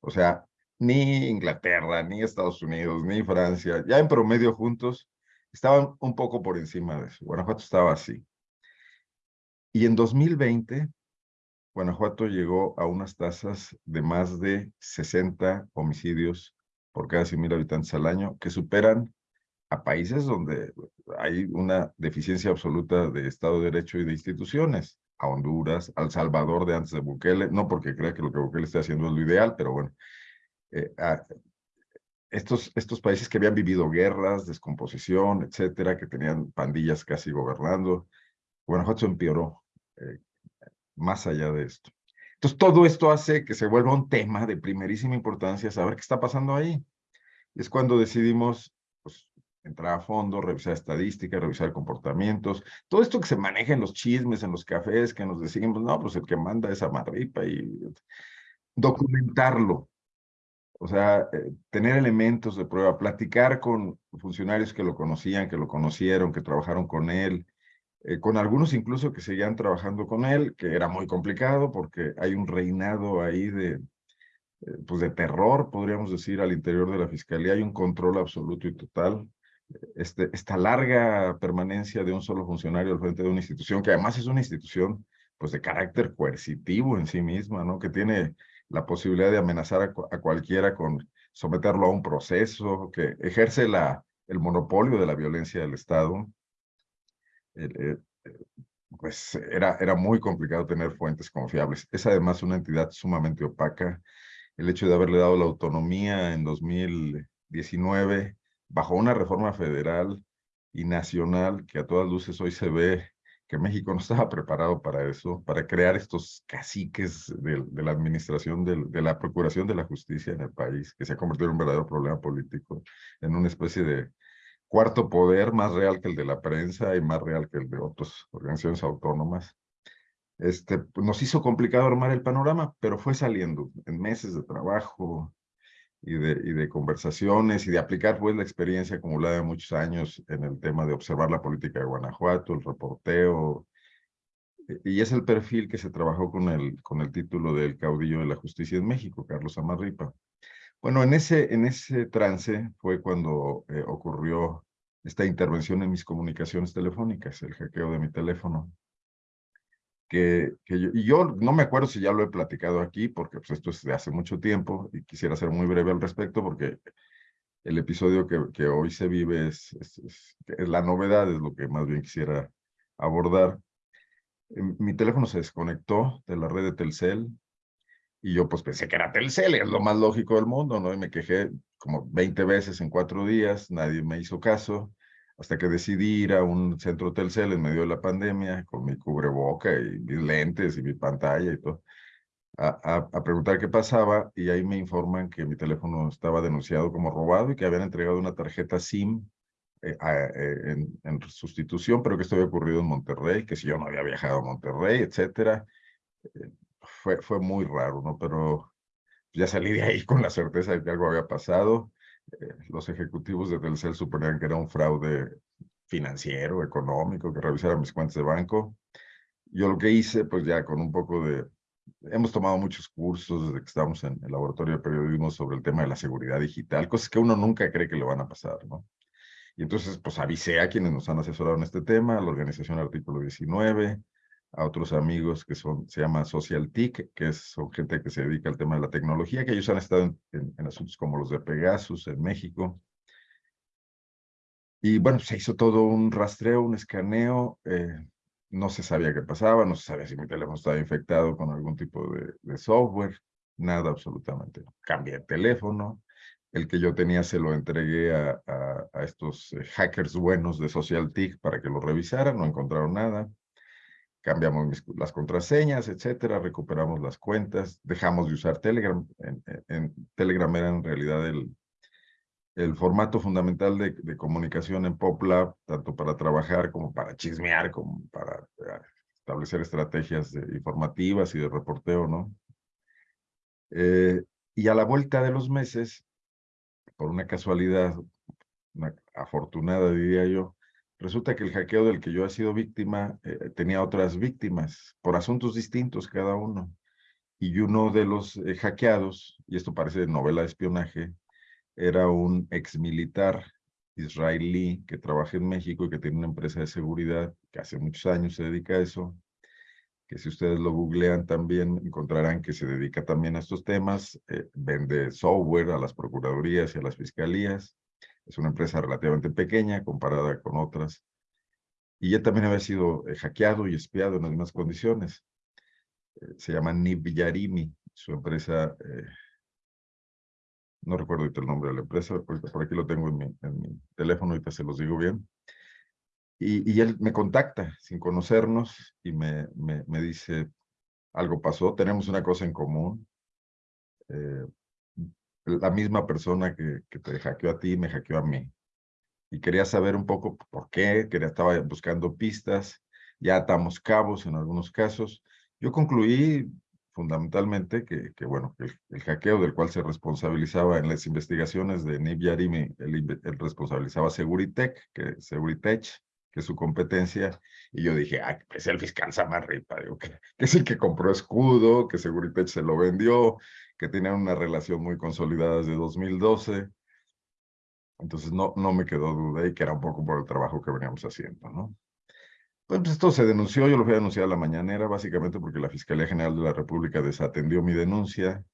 O sea, ni Inglaterra, ni Estados Unidos, ni Francia, ya en promedio juntos, estaban un poco por encima de eso. Guanajuato estaba así. Y en 2020, Guanajuato llegó a unas tasas de más de 60 homicidios por cada 100.000 habitantes al año, que superan a países donde hay una deficiencia absoluta de Estado de Derecho y de instituciones, a Honduras, al Salvador de antes de Bukele, no porque crea que lo que Bukele está haciendo es lo ideal, pero bueno, eh, estos, estos países que habían vivido guerras, descomposición, etcétera, que tenían pandillas casi gobernando, Guanajuato empeoró eh, más allá de esto. Entonces, todo esto hace que se vuelva un tema de primerísima importancia saber qué está pasando ahí. Es cuando decidimos entrar a fondo, revisar estadísticas, revisar comportamientos, todo esto que se maneja en los chismes, en los cafés, que nos decimos, no, pues el que manda es Amarripa y documentarlo. O sea, eh, tener elementos de prueba, platicar con funcionarios que lo conocían, que lo conocieron, que trabajaron con él, eh, con algunos incluso que seguían trabajando con él, que era muy complicado porque hay un reinado ahí de, eh, pues de terror, podríamos decir, al interior de la fiscalía, hay un control absoluto y total. Este, esta larga permanencia de un solo funcionario al frente de una institución, que además es una institución pues de carácter coercitivo en sí misma, ¿no? Que tiene la posibilidad de amenazar a, cualquiera con someterlo a un proceso, que ejerce la, el monopolio de la violencia del Estado, eh, pues era, era muy complicado tener fuentes confiables. Es además una entidad sumamente opaca. El hecho de haberle dado la autonomía en 2019 bajo una reforma federal y nacional que a todas luces hoy se ve que México no estaba preparado para eso, para crear estos caciques de, la administración, de, la procuración de la justicia en el país, que se ha convertido en un verdadero problema político, en una especie de cuarto poder más real que el de la prensa y más real que el de otras organizaciones autónomas. Este, pues, nos hizo complicado armar el panorama, pero fue saliendo en meses de trabajo, y de, y de conversaciones y de aplicar pues la experiencia acumulada de muchos años en el tema de observar la política de Guanajuato, el reporteo, e, y es el perfil que se trabajó con el, con el título del caudillo de la justicia en México, Carlos Amarripa. Bueno, en ese, en ese trance fue cuando eh, ocurrió esta intervención en mis comunicaciones telefónicas, el hackeo de mi teléfono que, yo, y yo no me acuerdo si ya lo he platicado aquí, porque pues, esto es de hace mucho tiempo y quisiera ser muy breve al respecto, porque el episodio que, que hoy se vive es, es, es, la novedad, es lo que más bien quisiera abordar. Em, mi teléfono se desconectó de la red de Telcel y yo pues pensé que era Telcel, es lo más lógico del mundo, ¿no? Y me quejé como 20 veces en cuatro días, nadie me hizo caso hasta que decidí ir a un centro Telcel en medio de la pandemia con mi cubreboca y mis lentes y mi pantalla y todo, a, a, preguntar qué pasaba y ahí me informan que mi teléfono estaba denunciado como robado y que habían entregado una tarjeta SIM eh, eh, en, en, sustitución, pero que esto había ocurrido en Monterrey, que si yo no había viajado a Monterrey, etcétera. Eh, fue, fue muy raro, ¿no? Pero ya salí de ahí con la certeza de que algo había pasado eh, los ejecutivos de Telcel suponían que era un fraude financiero, económico, que revisara mis cuentas de banco. Yo lo que hice, pues ya con un poco de... Hemos tomado muchos cursos desde que estamos en el laboratorio de periodismo sobre el tema de la seguridad digital, cosas que uno nunca cree que le van a pasar, ¿no? Y entonces, pues avisé a quienes nos han asesorado en este tema, a la organización Artículo 19, a otros amigos que son, se llama Social TIC, que son gente que se dedica al tema de la tecnología, que ellos han estado en, asuntos como los de Pegasus en México. Y bueno, se hizo todo un rastreo, un escaneo, eh, no se sabía qué pasaba, no se sabía si mi teléfono estaba infectado con algún tipo de, software, nada absolutamente. Cambié el teléfono, el que yo tenía se lo entregué a, a, estos eh, hackers buenos de Social TIC para que lo revisaran, no encontraron nada cambiamos las contraseñas, etcétera, recuperamos las cuentas, dejamos de usar Telegram. En, Telegram era en realidad el, el formato fundamental de, de, comunicación en PopLab, tanto para trabajar como para chismear, como para eh, establecer estrategias informativas y de reporteo, ¿no? Eh, y a la vuelta de los meses, por una casualidad, una afortunada diría yo, Resulta que el hackeo del que yo he sido víctima eh, tenía otras víctimas por asuntos distintos cada uno. y uno de los eh, hackeados, y esto parece novela de espionaje, era un ex militar israelí que trabaja en México y que tiene una empresa de seguridad que hace muchos años se dedica a eso, que si ustedes lo googlean también encontrarán que se dedica también a estos temas, eh, vende software a las procuradurías y a las fiscalías, es una empresa relativamente pequeña comparada con otras, y él también había sido eh, hackeado y espiado en las mismas condiciones. Eh, se llama Nib Yarimi, su empresa no recuerdo el nombre de la empresa, por, por aquí lo tengo en mi, en mi, teléfono, ahorita se los digo bien. Y, y él me contacta sin conocernos y me, me, me, dice, algo pasó, tenemos una cosa en común. Eh, la misma persona que, que te hackeó a ti me hackeó a mí. Y quería saber un poco por qué, quería, estaba buscando pistas, ya atamos cabos en algunos casos. Yo concluí fundamentalmente que, que bueno, el, el, hackeo del cual se responsabilizaba en las investigaciones de Nib Yarimi, él, responsabilizaba Seguritech, que Seguritech, que es su competencia, y yo dije, ah, es el fiscal Samarripa, digo, que, que, es el que compró escudo, que Seguritech se lo vendió, que tenían una relación muy consolidada desde 2012, entonces no, no me quedó duda y que era un poco por el trabajo que veníamos haciendo, ¿no? Pues esto se denunció, yo lo fui a denunciar a la mañanera, básicamente porque la Fiscalía General de la República desatendió mi denuncia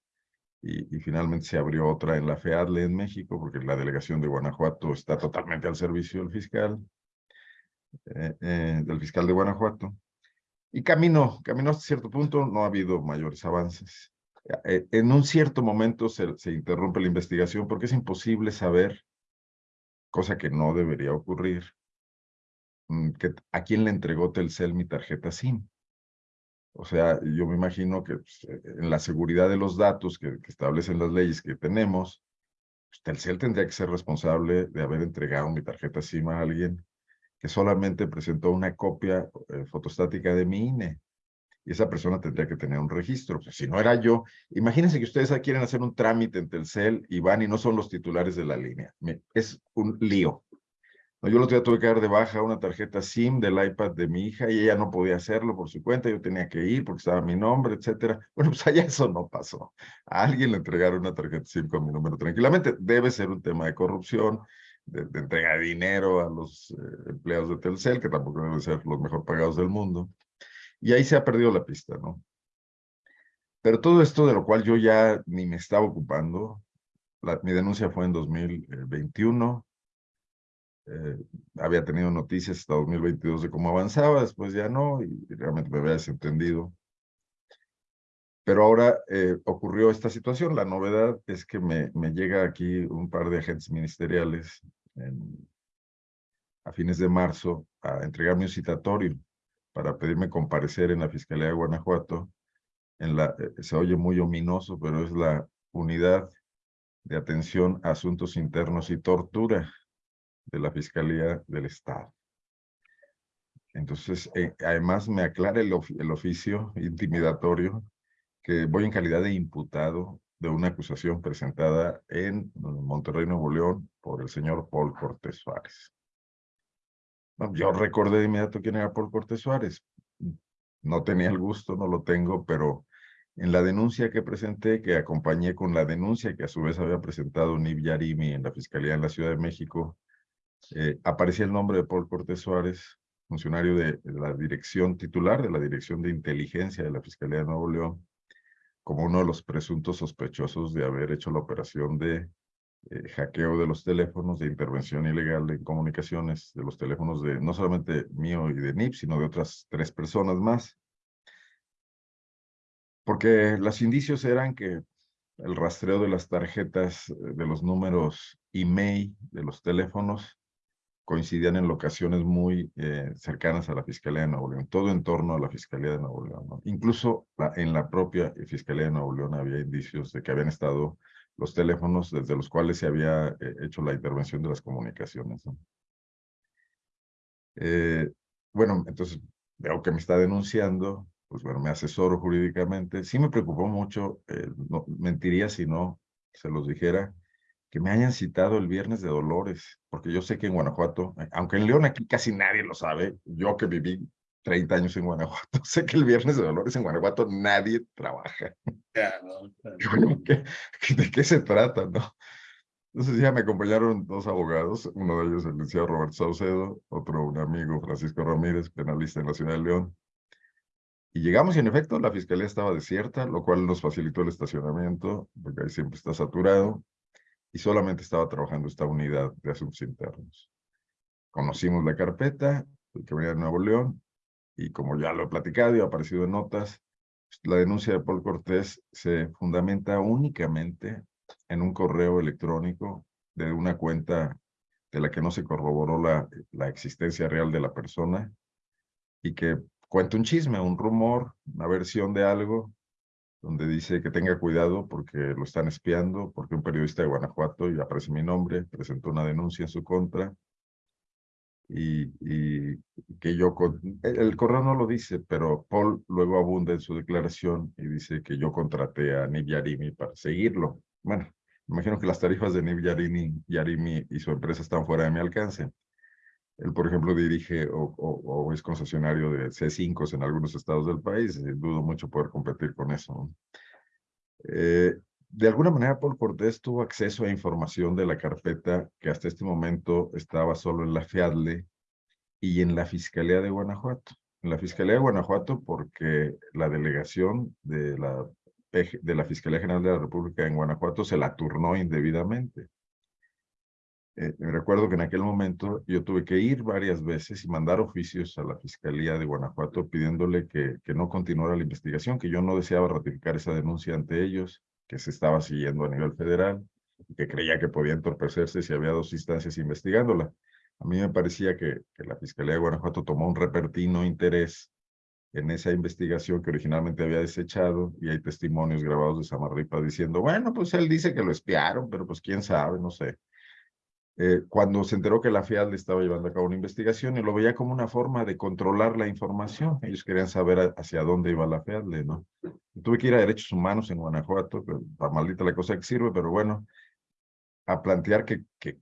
y, y, finalmente se abrió otra en la FEADLE en México, porque la delegación de Guanajuato está totalmente al servicio del fiscal, eh, eh, del fiscal de Guanajuato. Y camino, camino hasta cierto punto, no ha habido mayores avances. Eh, en un cierto momento se, interrumpe la investigación porque es imposible saber, cosa que no debería ocurrir, Mm, que, a quién le entregó Telcel mi tarjeta SIM. O sea, yo me imagino que pues, eh, en la seguridad de los datos que, que establecen las leyes que tenemos, pues, Telcel tendría que ser responsable de haber entregado mi tarjeta SIM a alguien que solamente presentó una copia eh, fotostática de mi INE. Y esa persona tendría que tener un registro. Pues, si no era yo, imagínense que ustedes quieren hacer un trámite en Telcel y van y no son los titulares de la línea. Es un lío. Yo el otro día tuve que dar de baja una tarjeta SIM del iPad de mi hija y ella no podía hacerlo por su cuenta, yo tenía que ir porque estaba mi nombre, etcétera. Bueno, pues allá eso no pasó. A alguien le entregaron una tarjeta SIM con mi número tranquilamente. Debe ser un tema de corrupción, de, entrega de dinero a los eh, empleados de Telcel, que tampoco deben ser los mejor pagados del mundo. Y ahí se ha perdido la pista, ¿no? Pero todo esto de lo cual yo ya ni me estaba ocupando, la, mi denuncia fue en 2021, eh, había tenido noticias hasta 2022 de cómo avanzaba, después ya no, y realmente me había desentendido. Pero ahora eh, ocurrió esta situación. La novedad es que me, llega aquí un par de agentes ministeriales en, a fines de marzo a entregarme un citatorio para pedirme comparecer en la Fiscalía de Guanajuato. En la, eh, se oye muy ominoso, pero es la Unidad de Atención a Asuntos Internos y Tortura de la Fiscalía del Estado. Entonces, eh, además me aclara el, el oficio intimidatorio que voy en calidad de imputado de una acusación presentada en Monterrey, Nuevo León, por el señor Paul Cortés Suárez. Yo recordé de inmediato quién era Paul Cortés Suárez. No tenía el gusto, no lo tengo, pero en la denuncia que presenté, que acompañé con la denuncia que a su vez había presentado Nib Yarimi en la Fiscalía en la Ciudad de México, eh, aparecía el nombre de Paul Cortés Suárez, funcionario de, la dirección titular de la Dirección de Inteligencia de la Fiscalía de Nuevo León, como uno de los presuntos sospechosos de haber hecho la operación de eh, hackeo de los teléfonos, de intervención ilegal en comunicaciones, de los teléfonos de no solamente mío y de NIP, sino de otras tres personas más. Porque los indicios eran que el rastreo de las tarjetas, eh, de los números email de los teléfonos, coincidían en locaciones muy eh, cercanas a la Fiscalía de Nuevo León, todo en torno a la Fiscalía de Nuevo León. Incluso en la propia Fiscalía de Nuevo León había indicios de que habían estado los teléfonos desde los cuales se había eh, hecho la intervención de las comunicaciones. Eh, bueno, entonces veo que me está denunciando, pues bueno, me asesoro jurídicamente. Sí me preocupó mucho, no, mentiría si no se los dijera, que me hayan citado el viernes de Dolores, porque yo sé que en Guanajuato, eh, aunque en León aquí casi nadie lo sabe, yo que viví 30 años en Guanajuato, sé que el viernes de Dolores en Guanajuato nadie trabaja. ¿De qué se trata, no? Entonces ya me acompañaron dos abogados, uno de ellos el licenciado Roberto Saucedo, otro un amigo Francisco Ramírez, penalista en la ciudad de León. Y llegamos y en efecto la fiscalía estaba desierta, lo cual nos facilitó el estacionamiento, porque ahí siempre está saturado, y solamente estaba trabajando esta unidad de asuntos internos. Conocimos la carpeta, que venía de Nuevo León, y como ya lo he platicado y ha aparecido en notas, la denuncia de Paul Cortés se fundamenta únicamente en un correo electrónico de una cuenta de la que no se corroboró la, la existencia real de la persona y que cuenta un chisme, un rumor, una versión de algo, donde dice que tenga cuidado porque lo están espiando, porque un periodista de Guanajuato, y aparece mi nombre, presentó una denuncia en su contra, y, que yo, el correo no lo dice, pero Paul luego abunda en su declaración y dice que yo contraté a Nib Yarimi para seguirlo. Bueno, imagino que las tarifas de Nib Yarimi, y su empresa están fuera de mi alcance. Él, por ejemplo, dirige o, es concesionario de C5 en algunos estados del país. Dudo mucho poder competir con eso. Eh, de alguna manera, Paul Cortés tuvo acceso a información de la carpeta que hasta este momento estaba solo en la FIADLE y en la Fiscalía de Guanajuato. En la Fiscalía de Guanajuato porque la delegación de la, de la Fiscalía General de la República en Guanajuato se la turnó indebidamente. Eh, recuerdo que en aquel momento yo tuve que ir varias veces y mandar oficios a la Fiscalía de Guanajuato pidiéndole que, que no continuara la investigación, que yo no deseaba ratificar esa denuncia ante ellos, que se estaba siguiendo a nivel federal y que creía que podía entorpecerse si había dos instancias investigándola. A mí me parecía que, la Fiscalía de Guanajuato tomó un repertino interés en esa investigación que originalmente había desechado y hay testimonios grabados de Samarripa diciendo, bueno, pues él dice que lo espiaron, pero pues quién sabe, no sé. Eh, cuando se enteró que la FIAD le estaba llevando a cabo una investigación y lo veía como una forma de controlar la información. Ellos querían saber hacia dónde iba la FIAD, ¿no? Tuve que ir a Derechos Humanos en Guanajuato, para maldita la cosa que sirve, pero bueno, a plantear que, que,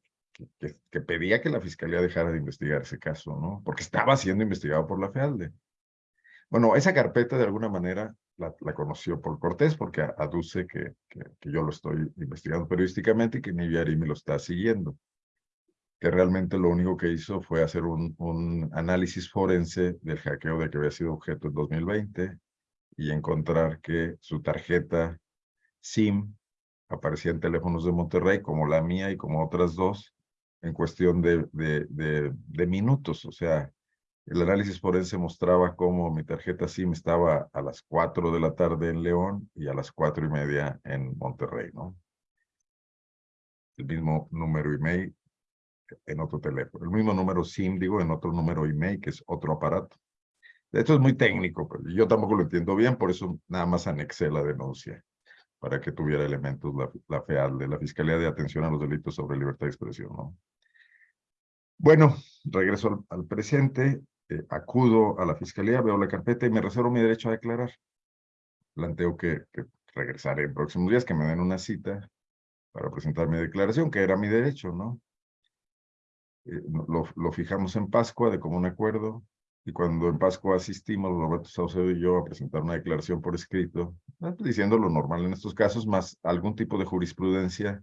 que, pedía que la Fiscalía dejara de investigar ese caso, ¿no? Porque estaba siendo investigado por la FEALDE. Bueno, esa carpeta de alguna manera la, la conoció por Cortés porque aduce que, que, yo lo estoy investigando periodísticamente y que Niviari me lo está siguiendo que realmente lo único que hizo fue hacer un, un, análisis forense del hackeo de que había sido objeto en 2020 y encontrar que su tarjeta SIM aparecía en teléfonos de Monterrey, como la mía y como otras dos, en cuestión de, de, de, de minutos. O sea, el análisis forense mostraba cómo mi tarjeta SIM estaba a las 4 de la tarde en León y a las cuatro y media en Monterrey, ¿no? El mismo número email en otro teléfono. El mismo número SIM, digo, en otro número email, que es otro aparato. Esto es muy técnico, pero yo tampoco lo entiendo bien, por eso nada más anexé la denuncia, para que tuviera elementos la, la FEAL, de la Fiscalía de Atención a los Delitos sobre Libertad de Expresión. ¿no? Bueno, regreso al, presente, eh, acudo a la Fiscalía, veo la carpeta y me reservo mi derecho a declarar. Planteo que, que regresaré en próximos días, que me den una cita para presentar mi declaración, que era mi derecho, ¿no? Eh, lo, lo, fijamos en Pascua de común acuerdo, y cuando en Pascua asistimos, Roberto Saucedo y yo, a presentar una declaración por escrito, eh, diciendo lo normal en estos casos, más algún tipo de jurisprudencia,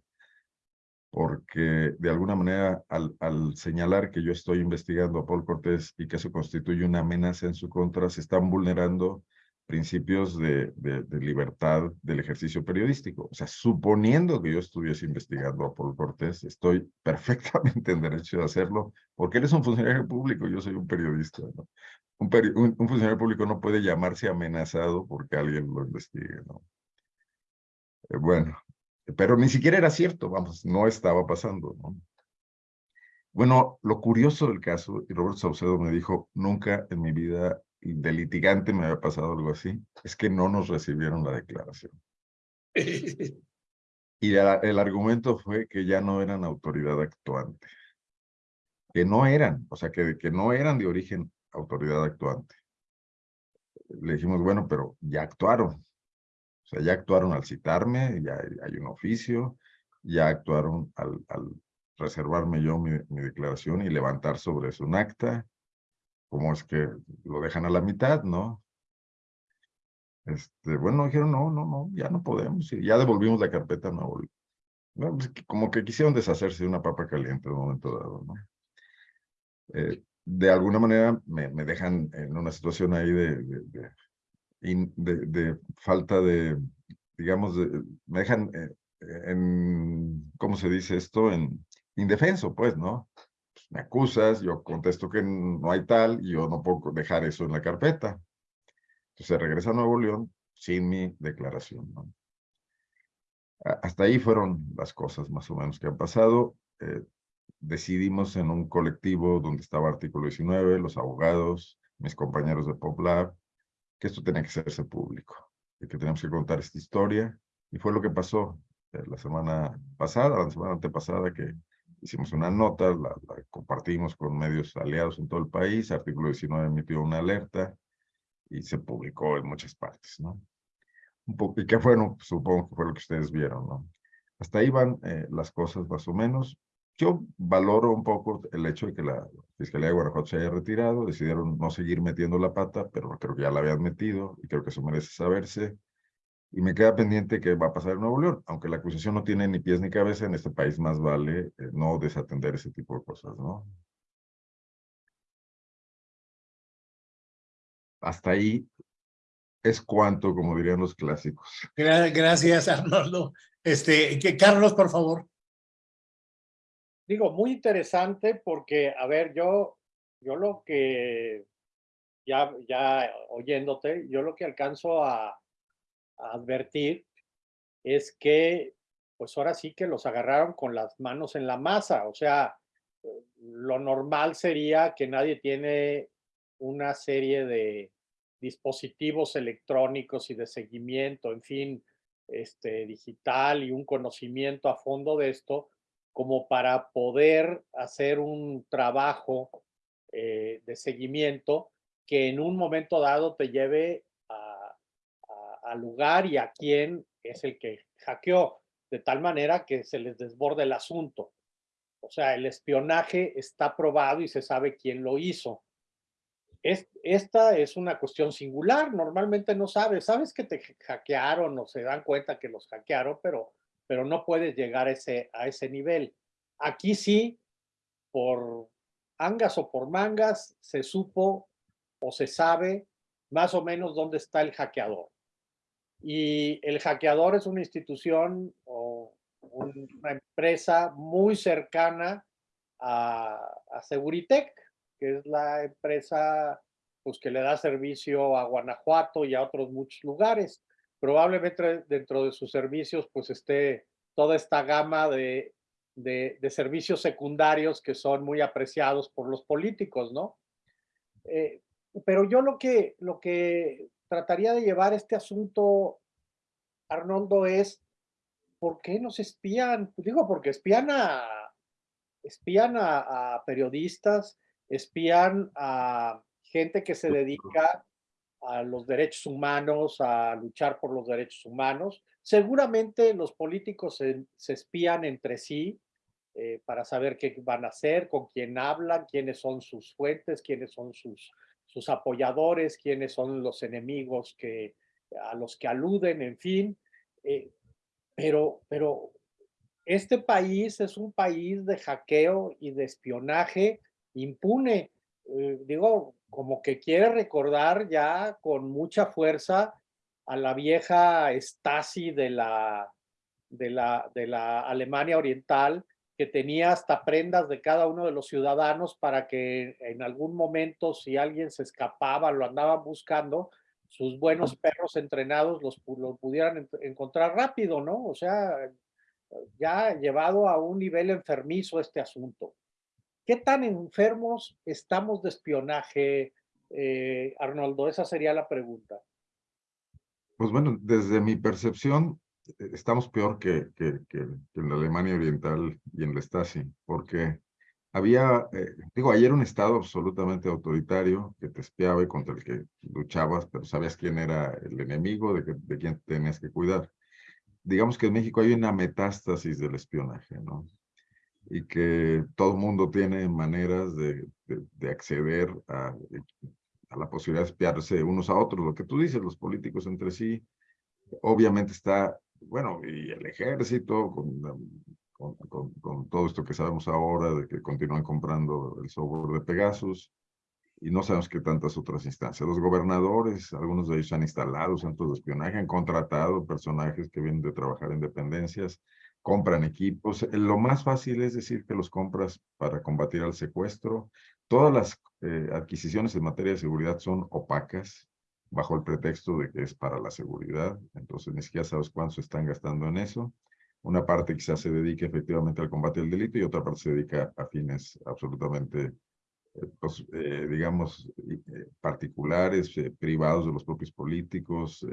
porque de alguna manera al, al señalar que yo estoy investigando a Paul Cortés y que eso constituye una amenaza en su contra, se están vulnerando principios de, libertad del ejercicio periodístico. O sea, suponiendo que yo estuviese investigando a Paul Cortés, estoy perfectamente en derecho de hacerlo, porque él es un funcionario público, yo soy un periodista. Un, funcionario público no puede llamarse amenazado porque alguien lo investigue. ¿no? Eh, bueno, pero ni siquiera era cierto, vamos, no estaba pasando. ¿no? Bueno, lo curioso del caso, y Roberto Saucedo me dijo, nunca en mi vida de litigante me había pasado algo así, es que no nos recibieron la declaración. y el argumento fue que ya no eran autoridad actuante. Que no eran, o sea, que, que no eran de origen autoridad actuante. Le dijimos, bueno, pero ya actuaron. O sea, ya actuaron al citarme, ya hay un oficio, ya actuaron al, al reservarme yo mi, mi declaración y levantar sobre eso un acta, ¿cómo es que lo dejan a la mitad, no? Este, bueno, dijeron, no, no, no, ya no podemos, ya devolvimos la carpeta Bueno, pues, como que quisieron deshacerse de una papa caliente en un momento dado, ¿no? Eh, de alguna manera me, me, dejan en una situación ahí de, de, falta de, digamos, me dejan eh, en, ¿cómo se dice esto? En indefenso, pues, ¿no? Me acusas, yo contesto que no hay tal, y yo no puedo dejar eso en la carpeta. Entonces regresa a Nuevo León sin mi declaración, ¿no? Hasta ahí fueron las cosas más o menos que han pasado. Eh, decidimos en un colectivo donde estaba Artículo 19, los abogados, mis compañeros de PopLab, que esto tenía que hacerse público, y que teníamos que contar esta historia, y fue lo que pasó eh, la semana pasada, la semana antepasada, que hicimos una nota, la, compartimos con medios aliados en todo el país, Artículo 19 emitió una alerta, y se publicó en muchas partes, ¿no? Un poco, y qué fue, no, supongo que fue lo que ustedes vieron, ¿no? Hasta ahí van eh, las cosas más o menos. Yo valoro un poco el hecho de que la Fiscalía de Guanajuato se haya retirado, decidieron no seguir metiendo la pata, pero creo que ya la habían metido y creo que eso merece saberse. Y me queda pendiente qué va a pasar en Nuevo León, aunque la acusación no tiene ni pies ni cabeza, en este país más vale eh, no desatender ese tipo de cosas, ¿no? Hasta ahí es cuanto, como dirían los clásicos. Gracias, Arnoldo. Este, que Carlos, por favor digo, muy interesante porque, a ver, yo, yo lo que, ya, ya oyéndote, yo lo que alcanzo a, advertir es que, pues ahora sí que los agarraron con las manos en la masa, o sea, lo normal sería que nadie tiene una serie de dispositivos electrónicos y de seguimiento, en fin, este, digital y un conocimiento a fondo de esto, como para poder hacer un trabajo eh, de seguimiento que en un momento dado te lleve al lugar y a quién es el que hackeó, de tal manera que se les desborde el asunto. O sea, el espionaje está probado y se sabe quién lo hizo. esta es una cuestión singular, normalmente no sabes, sabes que te hackearon o se dan cuenta que los hackearon, pero pero no puedes llegar a ese, a ese nivel. Aquí sí, por angas o por mangas, se supo o se sabe más o menos dónde está el hackeador. Y el hackeador es una institución o una empresa muy cercana a, a Seguritech, que es la empresa pues, que le da servicio a Guanajuato y a otros muchos lugares probablemente dentro de sus servicios pues esté toda esta gama de, de, servicios secundarios que son muy apreciados por los políticos, ¿no? Eh, pero yo lo que, lo que trataría de llevar este asunto, Arnoldo, es ¿por qué nos espían? Digo, porque espían a, espían a, periodistas, espían a gente que se dedica a los derechos humanos, a luchar por los derechos humanos. Seguramente los políticos se, espían entre sí eh, para saber qué van a hacer, con quién hablan, quiénes son sus fuentes, quiénes son sus, sus apoyadores, quiénes son los enemigos que, a los que aluden, en fin. Eh, pero, pero este país es un país de hackeo y de espionaje impune. Eh, digo, como que quiere recordar ya con mucha fuerza a la vieja Stasi de la, de la, de la Alemania Oriental, que tenía hasta prendas de cada uno de los ciudadanos para que en algún momento, si alguien se escapaba, lo andaban buscando, sus buenos perros entrenados los, los pudieran encontrar rápido, ¿no? O sea, ya llevado a un nivel enfermizo este asunto. ¿Qué tan enfermos estamos de espionaje, eh, Arnoldo? Esa sería la pregunta. Pues bueno, desde mi percepción, estamos peor que, que, que, en la Alemania Oriental y en la Stasi, porque había, eh, digo, ayer un Estado absolutamente autoritario que te espiaba y contra el que luchabas, pero sabías quién era el enemigo, de, de quién tenías que cuidar. Digamos que en México hay una metástasis del espionaje, ¿no? y que todo el mundo tiene maneras de, de, acceder a, a, la posibilidad de espiarse unos a otros. Lo que tú dices, los políticos entre sí, obviamente está, bueno, y el ejército con, con, con, todo esto que sabemos ahora de que continúan comprando el software de Pegasus y no sabemos qué tantas otras instancias. Los gobernadores, algunos de ellos han instalado centros de espionaje, han contratado personajes que vienen de trabajar en dependencias, compran equipos. Lo más fácil es decir que los compras para combatir al secuestro. Todas las eh, adquisiciones en materia de seguridad son opacas, bajo el pretexto de que es para la seguridad. Entonces ni siquiera sabes cuánto están gastando en eso. Una parte quizás se dedique efectivamente al combate del delito y otra parte se dedica a fines absolutamente, eh, pues, eh, digamos, eh, particulares, privados de los propios políticos,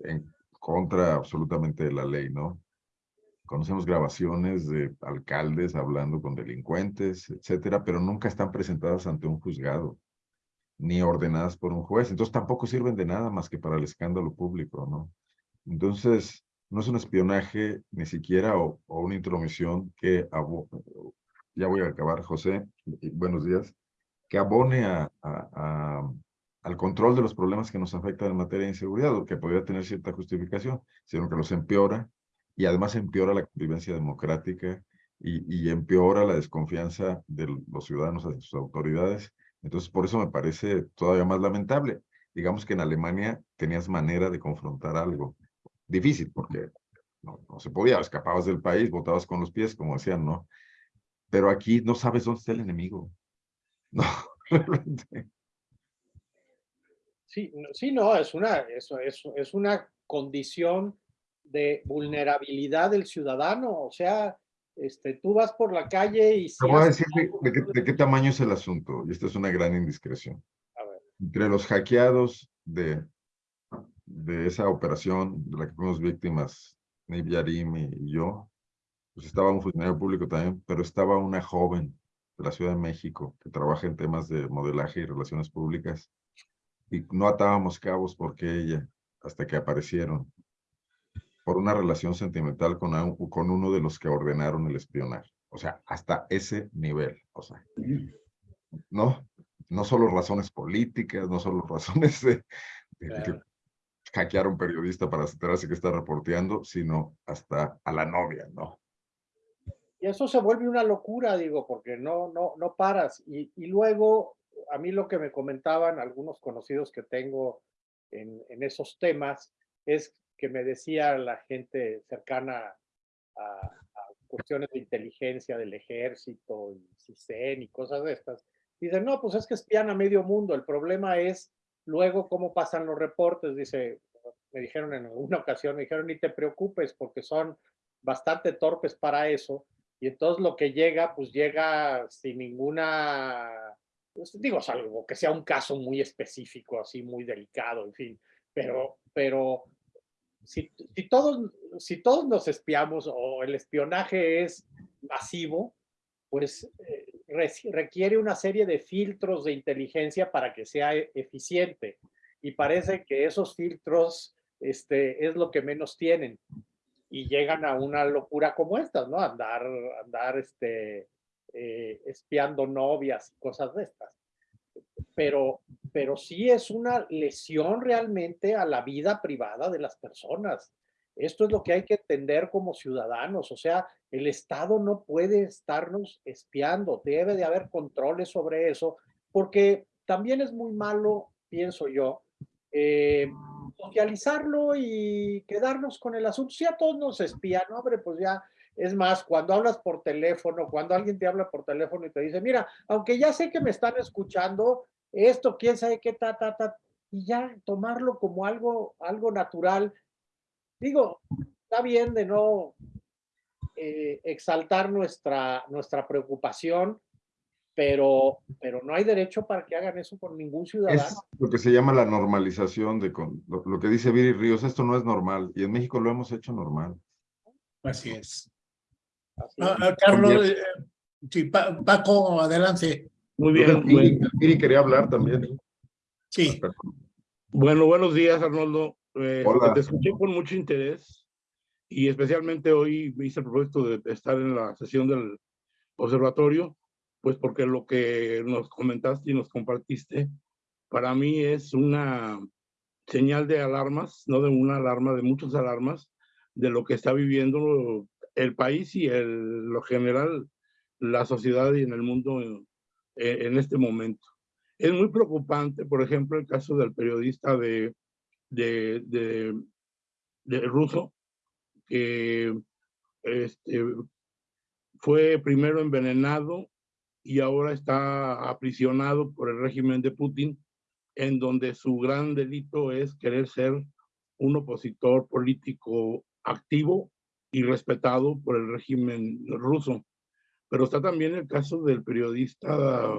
en contra absolutamente de la ley, ¿no? Conocemos grabaciones de alcaldes hablando con delincuentes, etcétera, pero nunca están presentadas ante un juzgado, ni ordenadas por un juez. Entonces tampoco sirven de nada más que para el escándalo público, ¿no? Entonces, no es un espionaje ni siquiera o, una intromisión que, ya voy a acabar, José, buenos días, que abone a, al control de los problemas que nos afectan en materia de inseguridad, o que podría tener cierta justificación, sino que los empeora y además empeora la convivencia democrática y, y empeora la desconfianza de los ciudadanos hacia sus autoridades. Entonces, por eso me parece todavía más lamentable. Digamos que en Alemania tenías manera de confrontar algo difícil porque no, no, se podía, escapabas del país, botabas con los pies, como decían, ¿no? Pero aquí no sabes dónde está el enemigo. No, realmente. Sí, sí, no, es una, es, es una condición de vulnerabilidad del ciudadano, o sea, este, tú vas por la calle y... Te voy a decir de, qué, de, qué, tamaño es el asunto, y esta es una gran indiscreción. A ver. Entre los hackeados de de esa operación de la que fuimos víctimas, Nib Yarim y yo, pues estaba un funcionario público también, pero estaba una joven de la Ciudad de México que trabaja en temas de modelaje y relaciones públicas y no atábamos cabos porque ella, hasta que aparecieron, por una relación sentimental con, con uno de los que ordenaron el espionaje. O sea, hasta ese nivel. O sea, no, no solo razones políticas, no solo razones de, de, hackear a un periodista para enterarse que está reporteando, sino hasta a la novia, ¿no? Y eso se vuelve una locura, digo, porque no, no, no paras. Y, y luego, a mí lo que me comentaban algunos conocidos que tengo en, en esos temas es que me decía la gente cercana a, a, cuestiones de inteligencia del ejército y CISEN y cosas de estas. Dicen, no, pues es que espían a medio mundo. El problema es Luego, ¿cómo pasan los reportes? Dice, me dijeron en alguna ocasión, me dijeron, ni te preocupes porque son bastante torpes para eso. Y entonces lo que llega, pues llega sin ninguna, pues, digo, salvo que sea un caso muy específico, así muy delicado, en fin. Pero, pero si, todos, si todos nos espiamos o el espionaje es masivo, pues eh, requiere una serie de filtros de inteligencia para que sea e-, eficiente. Y parece que esos filtros este, es lo que menos tienen. Y llegan a una locura como esta, ¿no? Andar, andar este, eh, espiando novias y cosas de estas. Pero, pero sí es una lesión realmente a la vida privada de las personas. Esto es lo que hay que entender como ciudadanos, o sea, el Estado no puede estarnos espiando, debe de haber controles sobre eso, porque también es muy malo, pienso yo, eh, socializarlo y quedarnos con el asunto. Si a todos nos espían, hombre, pues ya, es más, cuando hablas por teléfono, cuando alguien te habla por teléfono y te dice, mira, aunque ya sé que me están escuchando, esto, quién sabe qué, ta, ta, ta, y ya tomarlo como algo, algo natural digo, está bien de no eh, exaltar nuestra, nuestra preocupación, pero, pero no hay derecho para que hagan eso con ningún ciudadano. Es lo que se llama la normalización de lo, que dice Viri Ríos, esto no es normal, y en México lo hemos hecho normal. Así es. Ah, ah, Carlos, eh, sí, Paco, adelante. Muy bien. Viri, quería hablar también. Sí. Bueno, buenos días, Arnoldo. Eh, te escuché con mucho interés y especialmente hoy me hice el propósito de estar en la sesión del observatorio, pues porque lo que nos comentaste y nos compartiste, para mí es una señal de alarmas, no de una alarma, de muchas alarmas, de lo que está viviendo el país y el, lo general, la sociedad y en el mundo en, en este momento. Es muy preocupante, por ejemplo, el caso del periodista de, de, de, de ruso, que este, fue primero envenenado y ahora está aprisionado por el régimen de Putin, en donde su gran delito es querer ser un opositor político activo y respetado por el régimen ruso. Pero está también el caso del periodista